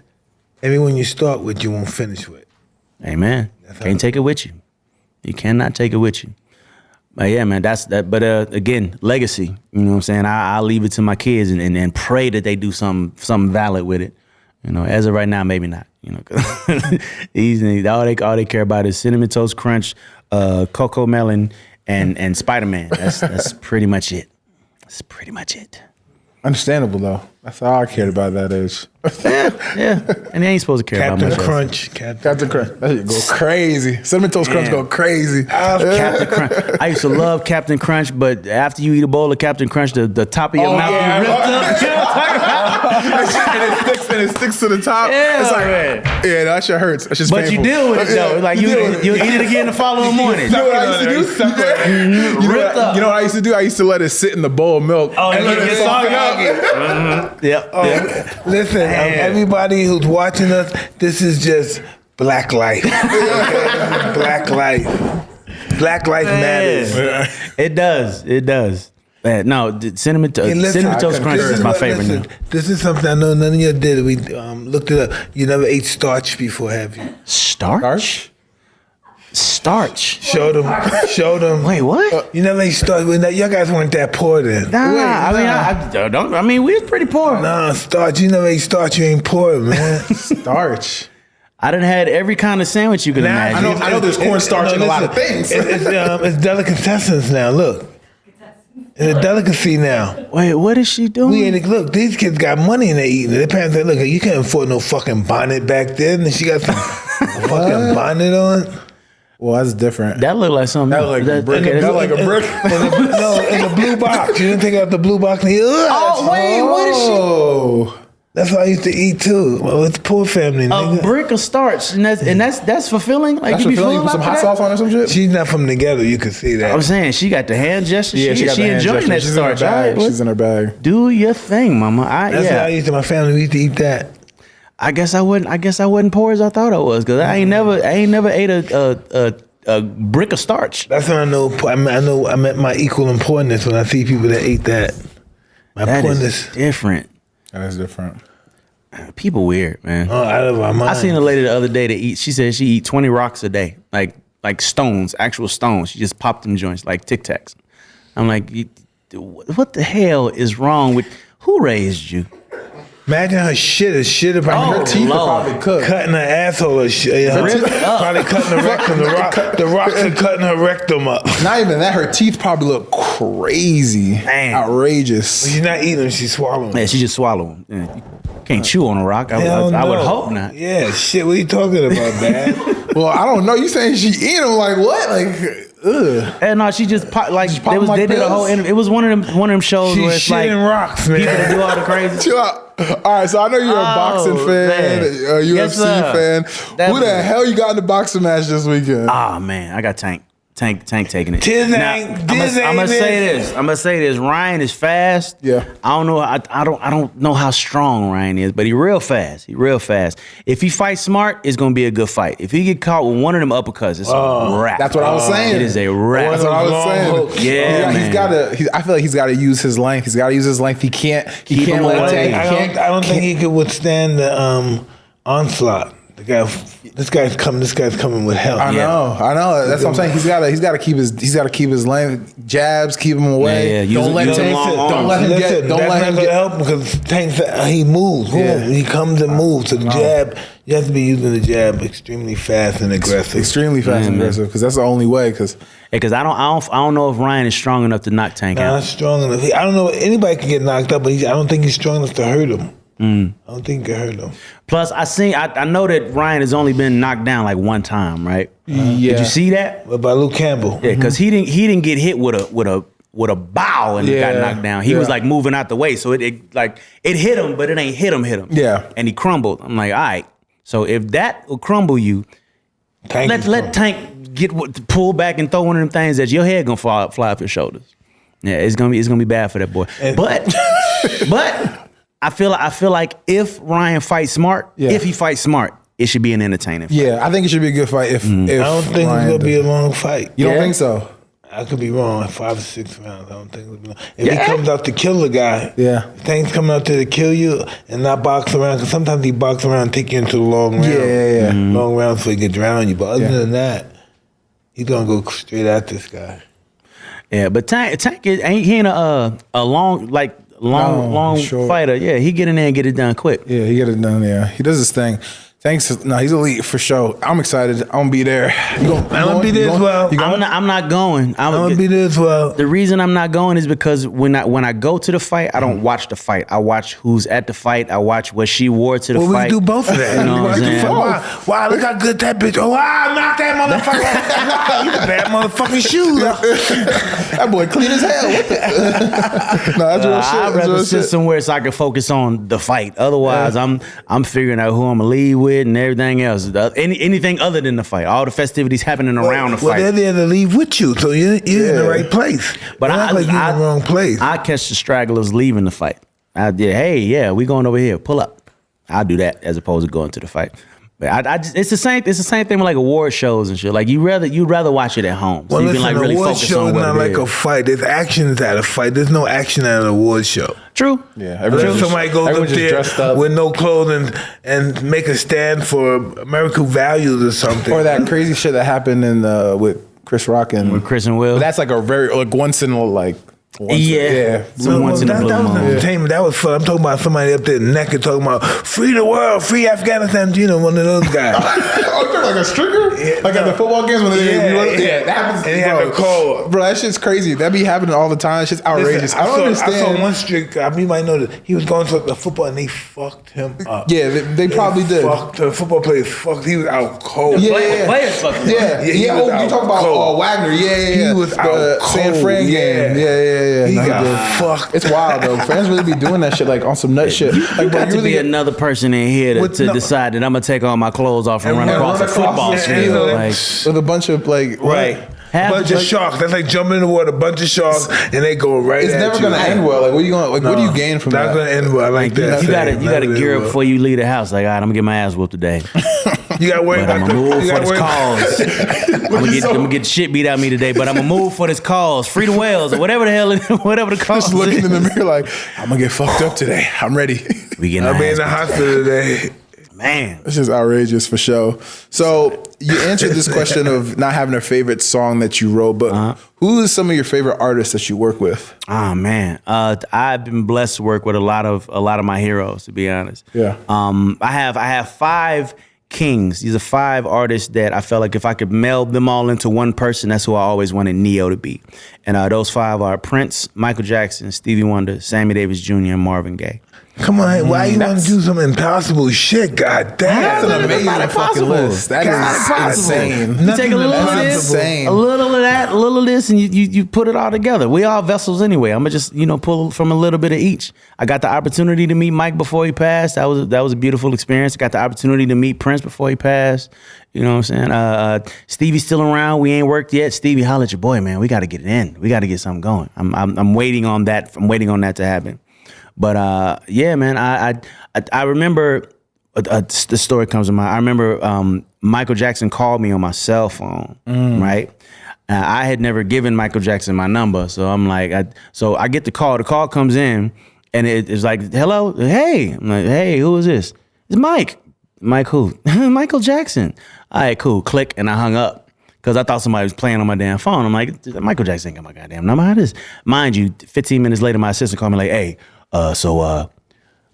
B: everyone you start with, you won't finish with.
A: Amen. Can't take it with you. You cannot take it with you. But yeah, man, that's that. But uh, again, legacy. You know what I'm saying? I, I leave it to my kids and, and, and pray that they do something something valid with it. You know, as of right now, maybe not. You know, 'cause these all they all they care about is cinnamon toast crunch, uh, Cocomelon, and and Spider Man. That's that's pretty much it. That's pretty much it.
D: Understandable though. That's all I cared about at that age.
A: Yeah, and they ain't supposed to care
B: Captain
A: about much.
B: Crunch. Captain.
D: Captain Crunch. That shit go crazy. Cinnamon Toast Crunch go crazy.
A: Captain Crunch. I used to love Captain Crunch, but after you eat a bowl of Captain Crunch, the, the top of your
D: Oh,
A: mouth
D: yeah.
A: be ripped up. You know what I'm talking about?
D: and it sticks and it sticks to the top.
A: Yeah,
D: it's like,
A: man.
D: yeah, that shit hurts. That's just
A: But you deal with it though. Like you,
D: deal
A: you, eat it again the following morning.
D: You know what I used to do? You know, what I, you know what I used to do? I used to let it sit in the bowl of milk.
A: Oh,
D: and
A: and
D: let
A: get
D: it
A: soggy.
D: soggy up.
A: Yep.
B: Oh,
A: yep.
B: listen, um, everybody who's watching us, this is just black life. Black life. Black life matters.
A: It does. It does. Man, no, the cinnamon, to-
B: Hey, listen,
A: cinnamon toast crunch
D: concur.
A: is my
B: what-
A: favorite.
B: listen,
A: now.
B: This is something I know none of you did. We um, looked it up. You never ate starch before, have you?
A: Starch.
D: Starch?
A: Starch.
B: Show them. Show them.
A: Wait, what?
B: You never ate starch. Well, now, y'all guys weren't that poor then.
A: Nah, I mean, I, I don't. I mean, we was pretty poor.
B: Nah, starch. You never ate starch. You ain't poor, man.
D: Starch.
A: I done had every kind of sandwich you could
B: Now,
A: imagine.
D: I know- I know there's cornstarch in a lot of things.
B: It's, it's, um, it's delicatessens now. Look, it's a delicacy now.
A: Wait, what is she doing?
B: We ain't look. These kids got money and they eating. Their parents say, "Look, you can't afford no fucking bonnet back then." And she got some fucking bonnet on.
D: Well, that's different.
A: that looked like something.
D: That look like a brick.
A: okay,
D: That
A: that's-
D: like a brick.
B: In the, no, in the blue box. You didn't take out the blue box. And he, oh
A: wait, what is she-
D: Oh.
B: That's what I used to eat too. Well, it's poor family.
A: a brick of starch, and that's and that's that's fulfilling. Like
D: That's
A: you be
D: what feeling. You put some hot
A: that?
D: sauce on or some shit?
B: She's not from together. You can see that.
A: I'm saying she got the hand gesture.
D: Yeah,
A: she,
D: she got
A: she
D: the hand
A: enjoying
D: gesture.
A: that
D: She's
A: starch.
D: in her bag.
A: All right,
D: She's in her bag.
A: do your thing, mama. I,
B: That's what I used to. My family we used to eat that.
A: I guess I wouldn't. I guess I wasn't poor as I thought I was because I ain't never. I ain't never ate a a, a, a brick of starch.
B: That's when I know. I, mean, I know. I met my equal importance when I see people that ate that. My
A: That
B: poorness.
A: is different.
D: That is different.
A: People weird, man.
B: Oh, out of our mind.
A: I seen a lady the other day that eat. She said she eat twenty rocks a day, like like stones, actual stones. She just popped them joints like Tic Tacs. I'm like, what the hell is wrong with? Who raised you?
B: Imagine her shit is shit about
A: Oh,
B: her teeth.
D: Teeth are
A: Lord.
D: probably cooked.
B: Cutting her asshole or shit. Her teeth-
A: up. Oh.
B: probably cutting the rectum. The, rock, the rocks are cutting her rectum up.
D: Not even that. Her teeth probably look crazy.
A: Man.
D: Outrageous.
B: She's not eating them, she's swallowing.
A: Yeah, she just swallowing. them. Yeah, can't chew on a rock. I,
B: Hell
A: I, I would hope not.
B: Yeah, shit. What are you talking about, man?
D: Well, I don't know. You saying she eat them? Like what? Like ugh.
A: And no, she just pop, like
D: pop
A: they was
D: them
A: they did a whole. interview. It was one of them one of them shows where
B: She's
A: it's like
B: rocks, man.
A: people that do all the crazy.
D: Chill out. All right, so I know you're a
A: Oh,
D: boxing fan,
A: man.
D: a UFC
A: sir.
D: fan.
A: That
D: Who the hell you got in the boxing match this weekend?
A: Ah man, I got Tank. Tank, Tank taking it.
B: Tis
A: Now,
B: ain't-
A: I'm gonna say this. I'm gonna say this. Ryan is fast.
D: Yeah.
A: I don't know. I, I don't. I don't know how strong Ryan is, but he real fast. He real fast. If he fights smart, it's gonna be a good fight. If he get caught with one of them uppercuts, it's a wrap.
D: That's what I was saying.
A: It is a wrap.
D: That's what I was saying.
B: hooks.
A: Yeah,
D: He-
A: man.
D: he's got to. He, I feel like he's got to use his length. He's got to use his length. He can't. He
A: Keep
D: can't let. Tank.
B: I don't,
D: can't-
B: I don't think he could withstand the um, onslaught. The guy, this guy's coming. This guy's coming with hell.
D: I
A: Yeah.
D: know, I know. That's what I'm saying. He's got to, he's got to keep his, he's got to keep his length, jabs, keep him away.
A: Yeah, yeah.
D: Don't let
A: use
D: him,
A: him long
D: don't let him
B: Listen,
D: get, don't let him get.
B: help because Tank, uh, he moves.
D: Yeah.
B: He comes and moves. So the jab, you have to be using the jab extremely fast and aggressive.
D: Extremely fast and aggressive because that's the only way. Because
A: Because I don't. I don't. I don't know if Ryan is strong enough to knock Tank
B: Not
A: out.
B: strong enough. He, I don't know. Anybody can get knocked up, but he, I don't think he's strong enough to hurt him.
A: Mm.
B: I don't think he can hurt him.
A: Plus, I seen. I, I know that Ryan has only been knocked down like one time, right?
D: yeah,
A: Did you see that?
B: By Luke Campbell,
A: Yeah, because he didn't. He didn't get hit with a with a with a bow and
D: Yeah,
A: got knocked down. He was
D: yeah.
A: like moving out the way, so it, it like it hit him, but it ain't hit him. Hit him.
D: Yeah.
A: and he crumbled. I'm like, all right. So if that will crumble you,
B: Tank
A: let
B: is
A: let
B: fun.
A: Tank get what pull back and throw one of them things that your head gonna fly fly off your shoulders. Yeah, it's gonna be it's gonna be bad for that boy. but but I feel I feel like if Ryan fights smart,
D: Yeah.
A: if he fights smart, it should be an entertaining. Fight.
D: Yeah, I think it should be a good fight. If, if
B: Mm. I don't think
D: Ryan
B: it's gonna be a long fight.
D: You don't think so?
B: I could be wrong. Five or six rounds. I don't think it'll be long. If
A: Yeah.
B: he comes out to kill the guy,
D: Yeah.
B: if Tank's coming out there to kill you and not box around. Because sometimes he box around, and take you into the long round.
D: Yeah, yeah, yeah.
B: Long rounds so he can drown you. But other
D: Yeah.
B: than that, he's gonna go straight at this guy.
A: Yeah, but Tank Tank ain't he ain't a uh, a long like long long
D: short.
A: fighter. Yeah, he get in there and get it done quick.
D: Yeah, he get it done. Yeah, he does his thing. Thanks. No, he's elite for sure. I'm excited. I'm gonna be there. You gonna,
B: I'm gonna be
D: you
B: there as
D: going?
B: well.
D: You going?
A: I'm not I'm not going. I'm,
B: I'm gonna be there as well.
A: The reason I'm not going is because when I when I go to the fight, I don't watch the fight. I watch who's at the fight. I watch what she wore to the
B: Well, we
A: fight.
B: can do both of that.
A: You know what I'm saying?
B: Wow, wow, look how good that bitch. Oh, wow, knock that motherfucker. wow, you bad motherfucking shoes.
D: that boy clean as hell. What the- no, that's real
A: Uh,
D: shit.
A: I'd
D: That's
A: rather sit
D: shit.
A: somewhere so I can focus on the fight. Otherwise, I'm I'm figuring out who I'm gonna lead with and everything else. The- Any, anything other than the fight. All the festivities happening around the fight.
B: well, they're there to leave with you, so you're, you're in the right place.
A: But I,
B: like
A: I,
B: in the wrong place.
A: I catch the stragglers leaving the fight. I did. Hey, yeah, we going over here. Pull up. I'll do that as opposed to going to the fight. But I, I just, it's the same. It's the same thing with like award shows and shit. Like you rather you'd rather watch it at home, so
B: well,
A: you
B: listen,
A: can like really
B: award show
A: on
B: is not like
A: is.
B: a fight. There's actions at a fight. There's no action at an award show.
A: True.
D: Yeah, everyone just,
B: somebody goes
D: everyone
B: up there
D: up.
B: with no clothes and, and make a stand for American values or something.
D: or that crazy shit that happened in uh, with Chris Rock and
A: With Chris and Will.
D: But that's like a very like once in a like. Once
A: Yeah.
D: yeah.
A: Some
B: No,
A: once in a
B: that,
A: blue
B: that was
A: moon.
B: entertainment. That was fun. I'm talking about somebody up there naked talking about free the world, free Afghanistan. You know, one of those guys.
D: oh, you're like a stringer?
B: Yeah,
D: like at the football games when they
B: Yeah, yeah.
D: yeah, that happens.
B: And he
D: bro.
B: had a cold.
D: Bro, that shit's crazy. That be happening all the time. It's just outrageous.
B: Listen,
D: I don't
B: saw,
D: understand.
B: I saw one strict guy. You might know that he was going to the football and they fucked him up.
D: yeah, they, they probably did.
B: Fucked the football players. Fucked. He was out cold.
D: Yeah,
A: Play-
D: yeah,
A: players fucking
D: yeah,
B: Yeah,
D: yeah.
B: he
D: oh, you talk about uh, Wagner? Yeah, yeah, yeah.
B: He was
D: the
B: out
D: San
B: cold,
D: Fran game. Yeah, yeah, yeah.
B: He
D: No,
B: got
D: did.
B: fucked.
D: It's wild though. Fans really be doing that shit like on some nut shit. Like, bro,
A: Got to
D: really
A: be another person in here to,
B: With
A: to
B: no-
A: decide that I'm gonna take all my clothes off and,
B: And
A: run across a football field.
B: you know,
A: Like,
D: with a bunch of like
A: right.
B: A
A: Half
B: bunch
A: the-
B: of sharks. That's like jumping in the water. A bunch of sharks, and they go right.
D: It's never gonna end well. Like, what are you going? To, like, what do you gain from
B: Not
D: that?
B: gonna end well. I like that.
A: you gotta you gotta gear up before you leave the house. Like, all right, I'm gonna get my ass whooped today.
B: You gotta worry
A: But I'm gonna move for this cause. I'm gonna get I'm gonna get shit beat out of me today, but I'm gonna move for this cause. Free the whales or whatever the hell, it- whatever the cause.
D: Just looking
A: is.
D: in the mirror like, I'm gonna get fucked up today. I'm ready.
A: We getting
B: I'll be in the hospital today.
A: man.
D: It's just outrageous for sure. So you answered this question of not having a favorite song that you wrote, but
A: Uh-huh.
D: who is some of your favorite artists that you work with?
A: Oh man, uh, I've been blessed to work with a lot of a lot of my heroes. To be honest,
D: Yeah.
A: Um, I have I have five kings. These are five artists that I felt like if I could meld them all into one person, that's who I always wanted Ne-Yo to be. And uh, those five are Prince, Michael Jackson, Stevie Wonder, Sammy Davis Jr., and Marvin Gaye.
B: Come on, why you want to do some impossible shit? God damn.
D: That's an amazing fucking
A: impossible.
D: list. That
B: God,
D: is
B: impossible.
D: insane.
A: You take a little of this,
D: insane.
A: a little of that, a little of this, and you, you you put it all together. We all vessels anyway. I'm gonna just you know pull from a little bit of each. I got the opportunity to meet Mike before he passed. That was that was a beautiful experience. I got the opportunity to meet Prince before he passed. You know what I'm saying? Uh, uh, Stevie's still around. We ain't worked yet. Stevie, holla at your boy, man. We got to get it in. We got to get something going. I'm, I'm I'm waiting on that. I'm waiting on that to happen. But uh, yeah, man, I I I, remember uh, uh, the story comes to mind. I remember um, Michael Jackson called me on my cell phone, right? Uh, I had never given Michael Jackson my number, so I'm like, I, so I get the call. The call comes in, and it, it's like, "Hello, hey." I'm like, "Hey, who is this?" It's Mike. Mike who? Michael Jackson. All right, cool. Click, and I hung up because I thought somebody was playing on my damn phone. I'm like, Michael Jackson ain't got my goddamn number. How this? Mind you, 15 minutes later, my assistant called me like, "Hey, uh, so uh,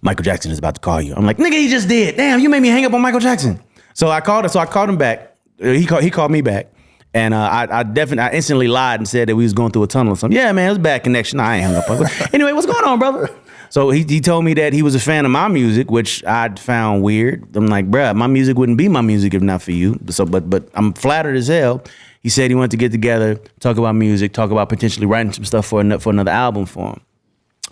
A: Michael Jackson is about to call you." I'm like, "Nigga, he just did. Damn, you made me hang up on Michael Jackson." So I called him. So I called him back. Uh, He called. He called me back. And uh, I, I definitely, I instantly lied and said that we was going through a tunnel or something. Yeah, man, it was bad connection. I ain't hung up. anyway, what's going on, brother? So he, he told me that he was a fan of my music, which I found weird. I'm like, bruh, my music wouldn't be my music if not for you. So, but but I'm flattered as hell. He said he wanted to get together, talk about music, talk about potentially writing some stuff for for another album for him.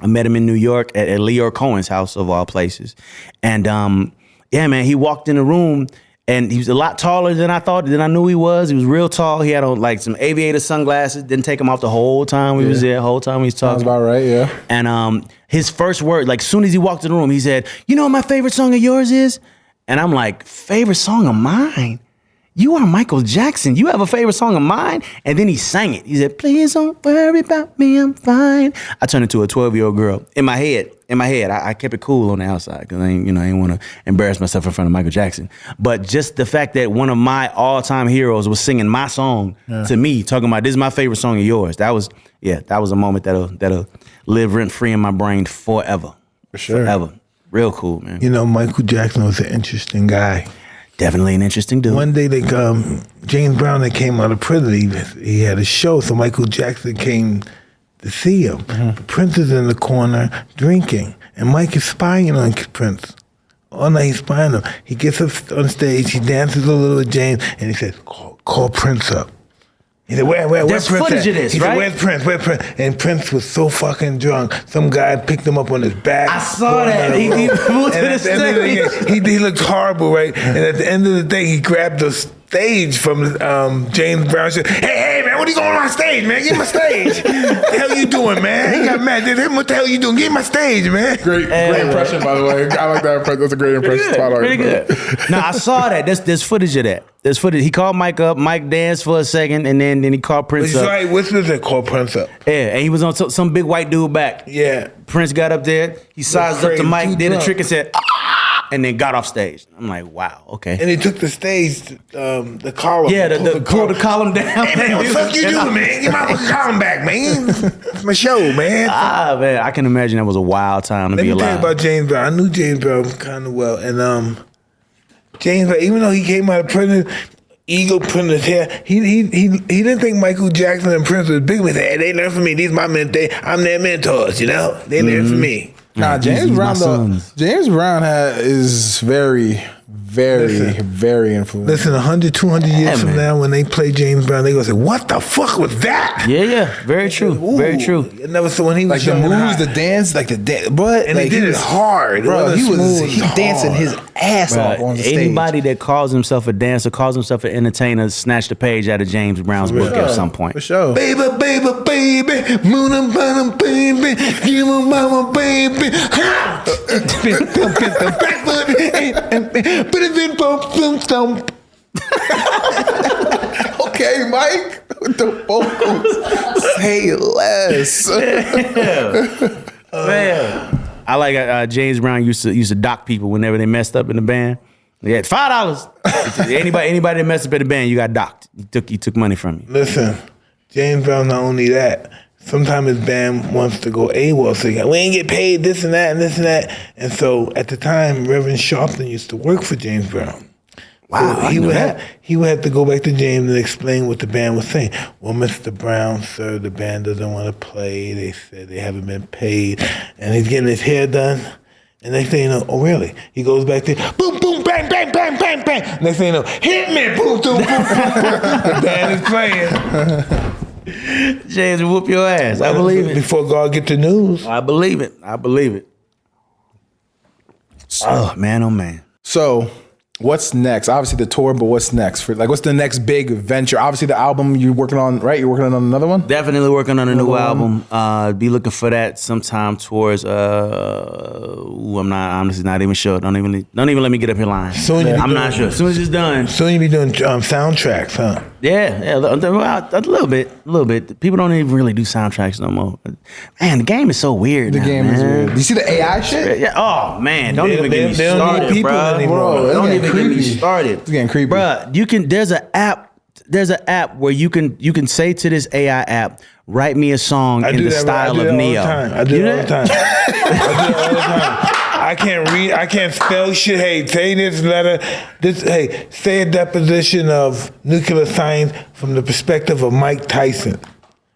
A: I met him in New York at, at Lyor Cohen's house of all places, and um, yeah, man, he walked in the room and he was a lot taller than I thought, than I knew he was. He was real tall. He had on like some aviator sunglasses. Didn't take them off the whole time we was there. The whole time we was talking.
D: Sounds about right. Yeah.
A: And um, his first word, like soon as he walked in the room, he said, "You know what my favorite song of yours is?" And I'm like, "Favorite song of mine? You are Michael Jackson. You have a favorite song of mine?" And then he sang it. He said, "Please don't worry about me. I'm fine." I turned into a 12 year old girl in my head. In my head, I, I kept it cool on the outside because I, ain't, you know, I didn't want to embarrass myself in front of Michael Jackson. But just the fact that one of my all time heroes was singing my song to me, talking about this is my favorite song of yours. That was, yeah, that was a moment that'll that'll live rent free in my brain forever. For
D: sure.
A: Forever. Real cool, man.
B: You know, Michael Jackson was an interesting guy.
A: Definitely an interesting dude.
B: One day, like um, James Brown, that came out of prison, he, he had a show, so Michael Jackson came to see him. But Prince is in the corner drinking, and Mike is spying on Prince. All night he's spying on him. He gets up on stage, he dances a little with James, and he says, "Call, call Prince up." He said, "Where, where, where's
A: There's
B: Prince?"
A: footage
B: at?"
A: of this,
B: he
A: right?
B: said, "Where's Prince? Where's Prince?" And Prince was so fucking drunk. Some guy picked him up on his back.
A: I saw that. He- he moved to the
B: the end the
A: stage.
B: day, he, he looked horrible, right? And at the end of the day, he grabbed the stage from um, James Brown. Said, "Hey, hey, man, what are you going on my stage, man? Get me my stage. what the hell you doing, man?" He got mad. Did what the hell you doing? Get me my stage, man.
D: Great, great impression, by the way. I like that impression. That's a great impression. Spot on,
A: Pretty good. now I saw that. There's there's footage of that. There's footage. He called Mike up. Mike danced for a second, and then then he called Prince
B: He's
A: up.
B: right. What's this that called Prince up?
A: Yeah, and he was on some, some big white dude back.
B: Yeah.
A: Prince got up there. He sized up
B: crazy.
A: to Mike,
B: Too
A: did a trick, and said, ah, and then got off stage. I'm like, wow, okay.
B: And he took the stage, um, the column.
A: yeah, the,
B: pulled
A: the, pull the column down.
B: Hey, man, what the fuck you doing, man? Get my column back, man. It's my show, man.
A: Ah, man, I can imagine that was a wild time to
B: Let
A: be
B: me tell you
A: alive.
B: about James Brown. I knew James Brown kind of well, and um, James Brown, even though he came out of prison, Eagle put in his hair, he he he he didn't think Michael Jackson and Prince was big. He said, "Hey, they learned from me. These my men. They, I'm their mentors. You know, they learned from me."
D: Nah,
A: these-
D: James
A: these
D: Brown though. James Brown ha is very, very,
B: Listen.
D: very influential.
B: Listen, 100, 200 years
A: Yeah,
B: from
A: man.
B: now, when they play James Brown, they gonna say, "What the fuck was that?"
A: yeah, yeah, very true, very true.
B: I never saw when he was
D: like the
B: young and
D: moves, the dance, like the dance, but
B: And
D: like,
B: he did it
D: was
B: hard.
D: Bro.
B: wasn't
D: He was
B: smooth,
D: he
B: was
D: dancing his ass off on the stage.
A: Anybody that calls himself a dancer, calls himself an entertainer, snatched a page out of James Brown's book at some point.
D: for sure.
B: Baby, baby, baby, moon and bottom, baby, give me mama, baby. Ha! Back foot, put it in, bump, thump, thump.
D: Okay, Mike, with the vocals, say less.
A: Man, I like uh, James Brown used to used to dock people whenever they messed up in the band. Yeah, five dollars. anybody anybody that messed up in the band, you got docked. He took he took money from you.
B: Listen, James Brown, not only that, sometimes his band wants to go AWOL, so we ain't get paid this and that and this and that. And so at the time, Reverend Sharpton used to work for James Brown.
A: Wow,
B: So he would
A: that.
B: have he would have to go back to James and explain what the band was saying. Well, Mr. Brown, sir, the band doesn't want to play. They said they haven't been paid, and he's getting his hair done. And next thing you know, oh really? He goes back there, boom, boom, bang, bang, bang, bang, bang. Next thing you know, hit me, boom, boom, boom, boom. the band is playing.
A: James will whoop your ass. I believe it.
B: Before God get the news.
A: I believe it. I believe it. Oh man, oh man.
D: So, what's next? Obviously the tour, but what's next? For like, what's the next big venture? Obviously the album you're working on, right? You're working on another one.
A: Definitely working on a new album. Uh, be looking for that sometime towards. Uh, ooh, I'm not honestly not even sure. Don't even don't even let me get up here lying.
B: Soon
A: I'm not sure. As soon as it's done,
B: Soon you be doing um, soundtracks, huh?
A: Yeah, yeah, a little- well, a little bit, a little bit. People don't even really do soundtracks no more. Man, the game is so weird.
D: The
A: now,
D: game is weird. Do you see the AI shit?
A: Yeah. Oh man, don't
B: They-
A: even
B: they-
A: get me
B: they don't need
A: started,
B: people
A: bro.
B: anymore.
D: Bro, it's
A: don't
D: getting
A: even get me started.
D: It's getting creepy.
A: Bruh, you can. There's an app. There's an app where you can you can say to this AI app, write me a song
B: I
A: in the
B: that.
A: style
B: I do
A: of
B: that all
A: Ne-Yo.
B: the time. I do
A: You
B: it all the time. I do it all the time. I can't read. I can't spell shit. Hey, say this letter. This. Hey, say a deposition of nuclear science from the perspective of Mike Tyson.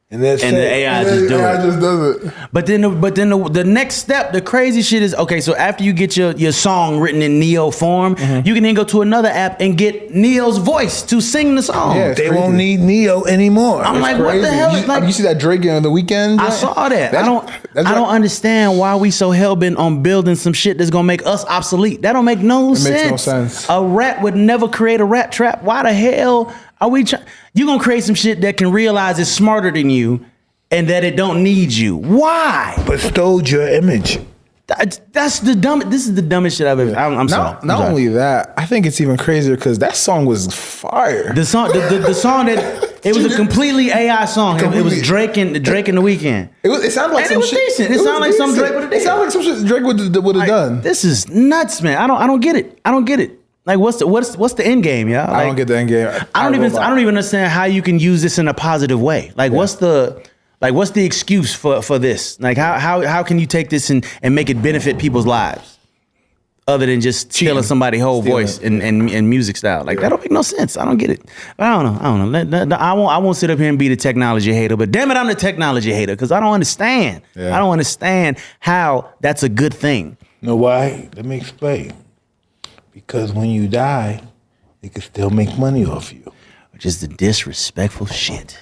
B: And, that's
A: and the AI just do
C: Yeah,
A: it.
C: I just does it.
A: But then, the, but then the, the next step, the crazy shit is okay. So after you get your your song written in Ne-Yo form,
C: Mm-hmm.
A: you can then go to another app and get Ne-Yo's voice to sing the song.
C: Yeah,
B: they
C: crazy.
B: won't need Ne-Yo anymore.
A: I'm like, what the
C: Crazy.
A: hell?
C: You,
A: is like,
C: you see that Drake on the Weeknd?
A: I
C: joint?
A: saw that. I don't.
C: that's
A: I
C: right.
A: don't understand why we so hell bent on building some shit that's gonna make us obsolete. That don't make no sense.
C: makes no sense.
A: A rat would never create a rat trap. Why the hell are we? Try- you gonna create some shit that can realize it's smarter than you, and that it don't need you. Why?
B: but stole your image.
A: That's, that's the dumb. This is the dumbest shit I've ever. I'm, I'm sorry.
C: Not,
A: I'm
C: not
A: sorry.
C: only that, I think it's even crazier because that song was fire.
A: the song. The, the, the song that it was a completely AI song. It, it was Drake and Drake in the Weeknd.
C: It, was, it sounded like
A: And it
C: some
A: was
C: shit.
A: decent. It
C: was
A: sounded like some. Drake would've
C: It sounded like some shit Drake would would have
A: Like,
C: done.
A: This is nuts, man. I don't. I don't get it. I don't get it. Like, what's the what's what's the end game, y'all?
C: I don't get the end game.
A: I don't even. I don't even understand how you can use this in a positive way. Like, what's the like? What's the excuse for for this? Like, how how how can you take this and and make it benefit people's lives? Other than just stealing somebody's whole
C: Stealing
A: voice and, and and music style, like that don't make no sense. I don't get it. I don't know. I don't know. Let- let- I won't. I won't sit up here and be the technology hater. But damn it, I'm the technology hater because I don't understand.
C: Yeah.
A: I don't understand how that's a good thing.
B: Know why? Let me explain. Because when you die, they can still make money off you.
A: which is the disrespectful shit.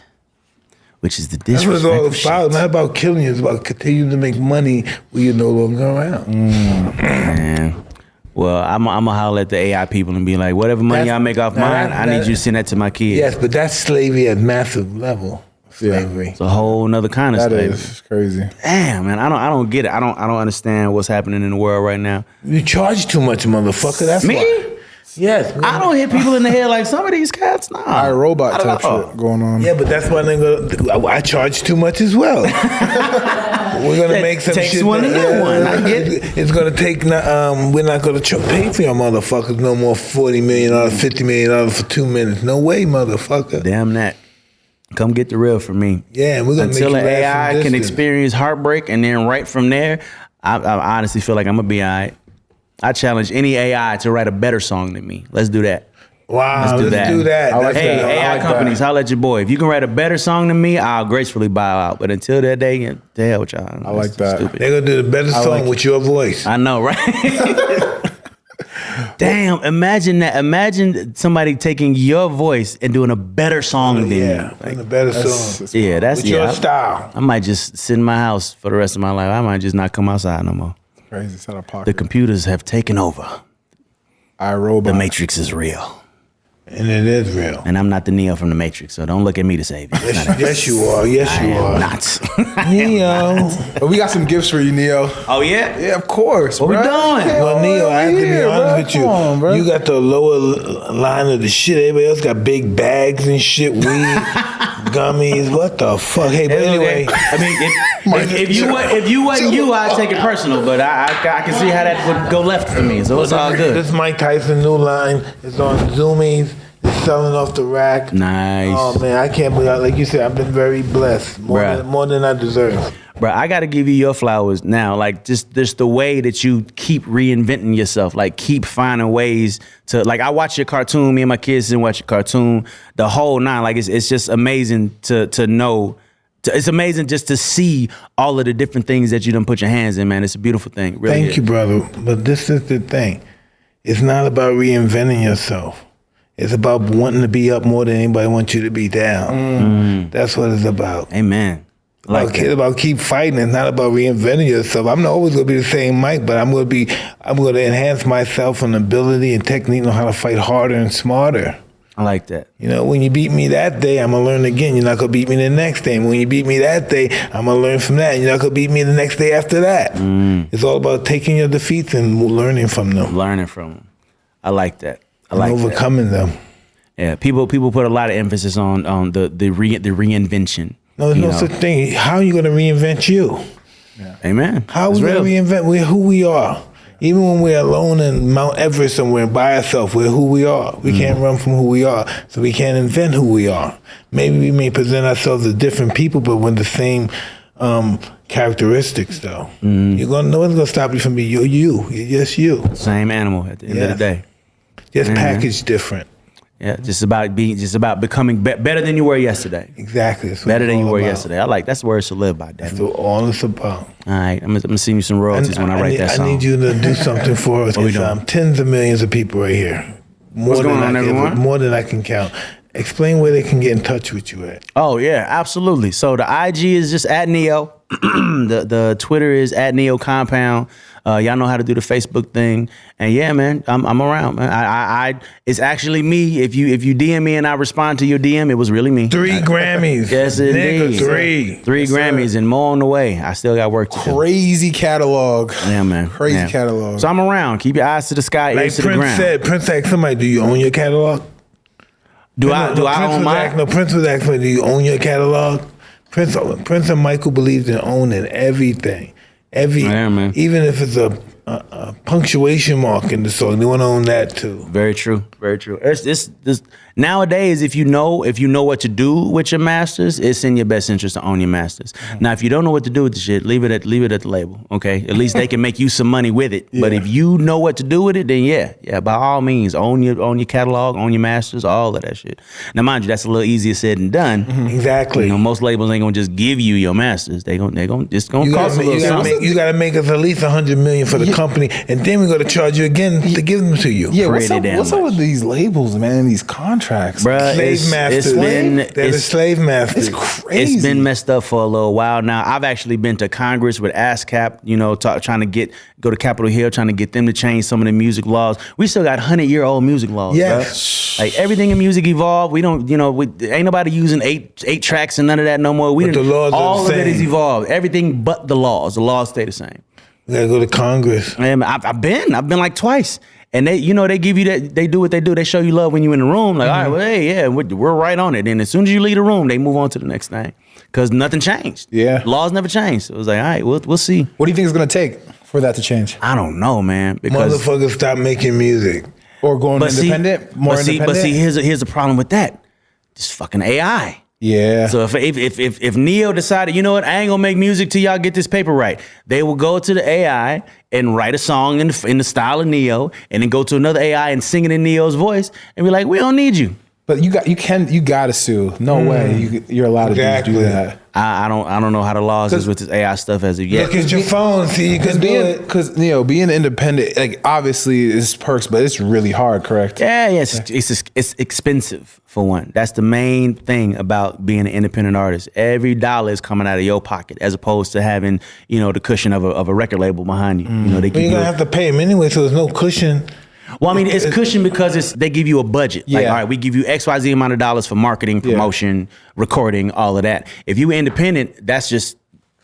A: Which is the
B: That's what it's all about.
A: shit.
B: Not about killing you. It's about continuing to make money when you're no longer around.
A: Mm, man. Well, I'm I'm gonna holler at the AI people and be like, whatever money
B: That's-
A: I make off mine,
B: that-
A: I need you to send that to my kids.
B: Yes, but that's slavery at massive level. Slavery.
A: It's a whole nother kind of
C: That
A: slavery.
C: is crazy.
A: Damn, man, I don't I don't get it. I don't I don't understand what's happening in the world right now.
B: You charge too much, motherfucker. That's
A: Me?
B: why. Yes.
A: I don't hit people in the head like some of these cats. Nah,
C: I robot
A: Not at
C: type
A: all.
C: shit going on.
B: Yeah, but that's why they're gonna. I charge too much as well. we're gonna
A: That
B: make some
A: takes
B: shit.
A: one to get one. I get
B: it. It's gonna take. Um, we're not gonna tr- pay for your motherfuckers no more. Forty million dollars, fifty million dollars for two minutes. No way, motherfucker.
A: Damn that. Come get the real from me.
B: Yeah, we're gonna
A: Until
B: make
A: the
B: you
A: AI can
B: distance.
A: experience heartbreak and then right from there, I, I honestly feel like I'm gonna be all right. I challenge any AI to write a better song than me. Let's do that.
B: Wow,
A: Let's
B: let's
A: do
B: do
A: that.
B: that.
C: I like
B: That's
A: Hey,
C: that.
A: AI
B: like
A: companies,
B: that.
A: holla at your boy. If you can write a better song than me, I'll gracefully bow out. But until that day, yeah, the hell with y'all. I
C: like that.
A: Stupid.
B: They're gonna do the better song
C: like
B: with your voice.
A: I know, right? Damn, imagine that. Imagine somebody taking your voice and doing a better song than
B: yeah,
A: you. Like,
B: the better
C: That's-
B: song.
A: yeah, that's
B: with
A: yeah.
B: your
A: I-
B: style.
A: I might just sit in my house for the rest of my life. I might just not come outside no more.
C: Crazy. It's out of
A: The computers have taken over.
C: I robot.
A: The Matrix is real.
B: And it is real.
A: And I'm not the Neo from the Matrix, so don't look at me to save you. It's not-
B: Yes, yes, you are. Yes,
A: I
B: you
A: am
B: are.
A: not.
B: Neo.
C: But we got some gifts for you, Ne-Yo.
A: oh, yeah?
C: Yeah, of course.
A: What we
C: bruh.
A: doing?
C: Yeah,
B: Well, Ne-Yo, I have to be
C: yeah,
B: honest
C: bruh.
B: with you.
C: Come on, bruh.
B: you got the lower line of the shit. Everybody else got big bags and shit, weed, gummies. What the fuck? Hey, but anyway.
A: I mean, if, if, if you wa- if you wasn't you, I'd take it personal. But I, I I can see how that would go left for me. So it's all good.
B: This Mike Tyson new line is on Zoomies. It's selling off the rack.
A: Nice.
B: Oh man, I can't believe. Like you said, I've been very blessed, more
A: Bruh.
B: than more than I deserve.
A: Bro, I got to give you your flowers now. Like just just the way that you keep reinventing yourself, like keep finding ways to like. I watch your cartoon. Me and my kids and watch your cartoon. The whole nine. Like it's it's just amazing to to know. To, it's amazing just to see all of the different things that you done put your hands in, man. It's a beautiful thing. Really
B: Thank
A: is.
B: you, brother. But this is the thing. It's not about reinventing yourself. It's about wanting to be up more than anybody wants you to be down. Mm. That's what it's about.
A: Amen. Like
B: it's about keep fighting. It's not about reinventing yourself. I'm not always gonna be the same Mike, but I'm gonna be. I'm gonna enhance myself and ability and technique on how to fight harder and smarter.
A: I like that.
B: You know, when you beat me that day, I'm gonna learn again. You're not gonna beat me the next day. And when you beat me that day, I'm gonna learn from that. You're not gonna beat me the next day after that.
A: Mm.
B: It's all about taking your defeats and learning from them,
A: Learning from them. I like that. I
B: and
A: like that.
B: overcoming them.
A: Yeah, people people put a lot of emphasis on on the the re, the reinvention.
B: No, there's no
A: know.
B: such thing. How are you gonna reinvent you?
A: Amen.
B: How are we gonna reinvent we who we are? Even when we're alone in Mount Everest somewhere by ourselves, we're who we are. We can't run from who we are, so we can't invent who we are. Maybe we may present ourselves as different people, but with the same um, characteristics, though. You're gonna no one's gonna stop you from being you. You, you're just you,
A: Same animal at the end of the day.
B: just packaged different.
A: Yeah, just about being, just about becoming be- better than you were yesterday.
B: Exactly.
A: Better than you were
B: about.
A: yesterday. I like that's the words should live by. Damn.
B: That's what all it's about.
A: All right, I'm gonna, I'm gonna send you some royalties when I write
B: need,
A: that song.
B: I need you to do something for us.
A: We
B: It's, um, tens of millions of people right here. More
A: What's
B: than
A: going
B: I
A: on,
B: can,
A: everyone?
B: More than I can count. Explain where they can get in touch with you at.
A: Oh yeah, absolutely. So the IG is just at Ne-Yo. the the Twitter is at Ne-Yo Compound. Uh, y'all know how to do the Facebook thing, and yeah, man, I'm, I'm around, man. I, I, I, it's actually me. If you if you DM me and I respond to your DM, it was really me.
B: Three Grammys.
A: Yes,
B: Nigga,
A: indeed.
B: three.
A: three Grammys and more on the way. I still got work to do.
C: Crazy catalog.
A: Yeah, man.
C: Crazy
A: Yeah.
C: catalog.
A: So I'm around. Keep your eyes to the sky,
B: Like
A: ears to the
B: Prince
A: ground.
B: said, Prince asked somebody, "Do you own your catalog?"
A: do I do
B: no,
A: I
B: Prince
A: own mine?
B: no, Prince was asking, "Do you own your catalog?" Prince, Prince and Michael believed in owning everything, every,
A: Yeah, man.
B: even if it's a, a, a punctuation mark in the song, they want to own that too.
A: Very true. Very true. It's, this nowadays, if you know if you know what to do with your masters, it's in your best interest to own your masters.
B: Mm-hmm.
A: Now, if you don't know what to do with the shit, leave it at leave it at the label. Okay, at least they can make you some money with it. But if you know what to do with it, then yeah, yeah, by all means, own your own your catalog, own your masters, all of that shit. Now, mind you, that's a little easier said than done.
B: Exactly.
A: You know, most labels ain't gonna just give you your masters. They gonna they gonna it's gonna
B: You
A: cost
B: gotta,
A: a little
B: you, gotta
A: something.
B: make, you gotta make us at least a hundred million for the company, and then we're gonna charge you again to give them to you.
C: Yeah, what's
A: Pretty
C: up, what's up with these labels, man, and these contracts?
A: Bruh,
B: slave
A: it's,
B: masters.
A: it's been
B: They're the
A: it's,
B: slave masters.
C: It's crazy.
A: It's been messed up for a little while now. I've actually been to Congress with ASCAP, you know, ta- trying to get go to Capitol Hill, trying to get them to change some of the music laws. We still got hundred year old music laws.
B: Yes.
A: bruh. like everything in music evolved. We don't, you know, we, ain't nobody using eight eight tracks and none of that no more. We
B: But the
A: didn't-
B: laws are
A: all
B: the
A: of it is
B: same.
A: evolved. Everything but the laws. The laws stay the same.
B: We gotta go to Congress.
A: And I've, I've been, I've been like twice. And they, you know, they give you that, they do what they do. They show you love when you're in the room. Like, all right, mm-hmm. well, hey, yeah, we're, we're right on it. And as soon as you leave the room, they move on to the next thing because nothing changed.
C: Yeah.
A: laws never changed. So it was like, all right, we'll we'll see.
C: What do you think it's gonna take for that to change?
A: I don't know, man, because
B: Motherfuckers stop making music.
C: Or going
A: but see,
C: independent? more
A: but see,
C: independent?
A: but see, here's a, here's a problem with that. Just fucking AI.
C: Yeah.
A: So if, if if if if Ne-Yo decided, you know what, I ain't gonna make music till y'all get this paper right, they will go to the AI and write a song in the, in the style of Ne-Yo, and then go to another AI and sing it in Ne-Yo's voice, and be like, we don't need you.
C: But you got you can you gotta sue. No hmm. way you, you're allowed to do- do that.
A: I, I don't I don't know how the laws is with this AI stuff as of yet.
B: Look at your phone, see you
C: Because
B: can do
C: being
B: it.
C: because you know being independent like obviously it's perks, but it's really hard. Correct?
A: Yeah, yeah, it's, it's it's expensive for one. That's the main thing about being an independent artist. Every dollar is coming out of your pocket, as opposed to having you know the cushion of a, of a record label behind you. You mm. know they.
B: But you're gonna have to pay them anyway, so there's no cushion.
A: Well, I mean, it's cushion because it's they give you a budget. Like,
C: Yeah.
A: all right, we give you X, Y, Z amount of dollars for marketing, promotion, recording, all of that. If you independent, that's just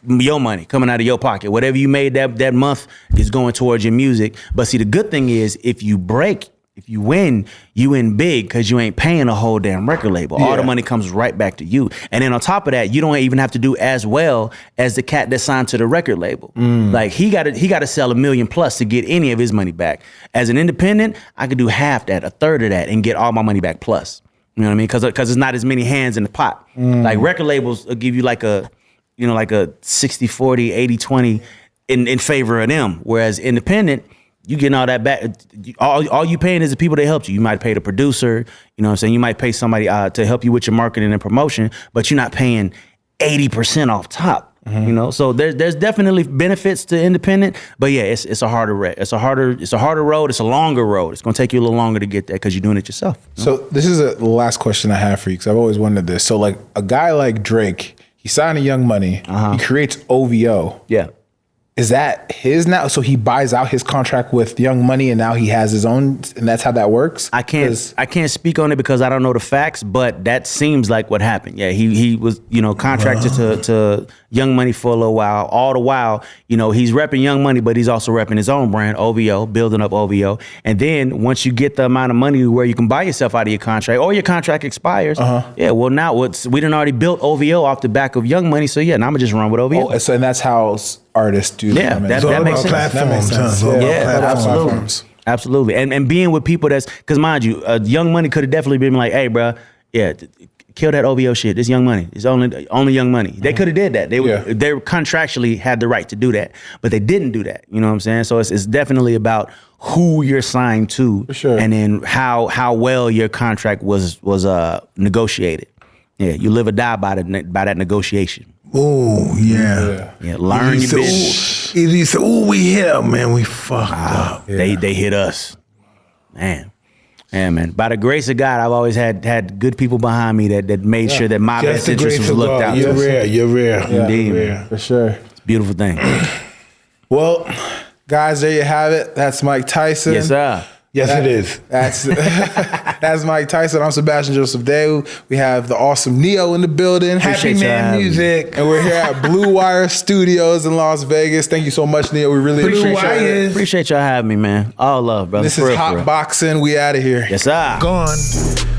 A: your money coming out of your pocket. Whatever you made that that month is going towards your music. But see, the good thing is if you break, if you win, you win big because you ain't paying a whole damn record label. All the money comes right back to you. And then on top of that, you don't even have to do as well as the cat that signed to the record label. Mm. Like he got to he got to sell a million plus to get any of his money back. As an independent, I could do half that, a third of that, and get all my money back plus. You know what I mean? Because because there's not as many hands in the pot. Mm. Like record labels will give you like a you know like a 60 40 80 20 in in favor of them whereas independent you getting all that back all, all you paying is the people that helped you you might pay the producer you know what i'm saying you might pay somebody uh, to help you with your marketing and promotion but you're not paying 80% off top you know so there's there's definitely benefits to independent but yeah it's it's a harder re- it's a harder it's a harder road it's a longer road it's going to take you a little longer to get there because you're doing it yourself
C: So this is a, the last question I have for you because I've always wondered this. So like a guy like Drake, he signed a Young Money.
A: Uh-huh.
C: He creates OVO.
A: yeah
C: Is that his now? So he buys out his contract with Young Money, and now he has his own, and that's how that works.
A: I can't I can't speak on it because I don't know the facts, but that seems like what happened. Yeah, he he was you know contracted to to Young Money for a little while. All the while, you know, he's repping Young Money, but he's also repping his own brand, OVO, building up OVO. And then once you get the amount of money where you can buy yourself out of your contract, or your contract expires,
C: Uh-huh.
A: yeah. Well, now what's we done already built OVO off the back of Young Money, so yeah, now I'm gonna just run with OVO.
C: Oh, so and that's how artists do.
A: Yeah,
C: that.
A: that- that makes sense.
C: That makes sense.
B: huh? It's all about
A: Yeah, absolutely.
C: platforms.
A: Absolutely. And and being with people that's because mind you, uh, Young Money could have definitely been like, hey, bro, yeah, t- kill that OVO shit. This Young Money. It's only only Young Money. They could have did that. They would,
D: Yeah.
A: they contractually had the right to do that, but they didn't do that. You know what I'm saying? So it's, it's definitely about who you're signed to,
D: sure.
A: and then how how well your contract was was uh negotiated. Yeah, you live or die by the by that negotiation.
B: Oh yeah.
A: Yeah, learn
B: He
A: your business.
B: "Ooh," he said, "Ooh, we hit, man. We fucked up."
A: They they hit us, man. Yeah, man. By the grace of God, I've always had had good people behind me that that made sure that my
B: Just
A: best
B: the
A: interest was looked
B: God.
A: out.
B: You're
A: to.
B: rare. You're rare.
A: Indeed,
B: You're
A: man.
B: rare.
D: For sure.
A: It's Beautiful thing.
D: Well, guys, there you have it. That's Mike Tyson.
A: yes, sir.
B: Yes, it is.
D: That's that's Mike Tyson. I'm Sebastian Joseph Day. We have the awesome Ne-Yo in the building.
B: Happy
A: Appreciate y'all
B: man music.
D: And we're here at Blue Wire Studios in Las Vegas. Thank you so much, Ne-Yo. We really
B: Blue
D: appreciate it.
B: Wires.
A: Appreciate y'all having me, man. All love, brother.
D: This
A: For
D: is
A: real,
D: Hot
A: real.
D: Boxing. We out of here.
A: Yes, sir.
B: Gone.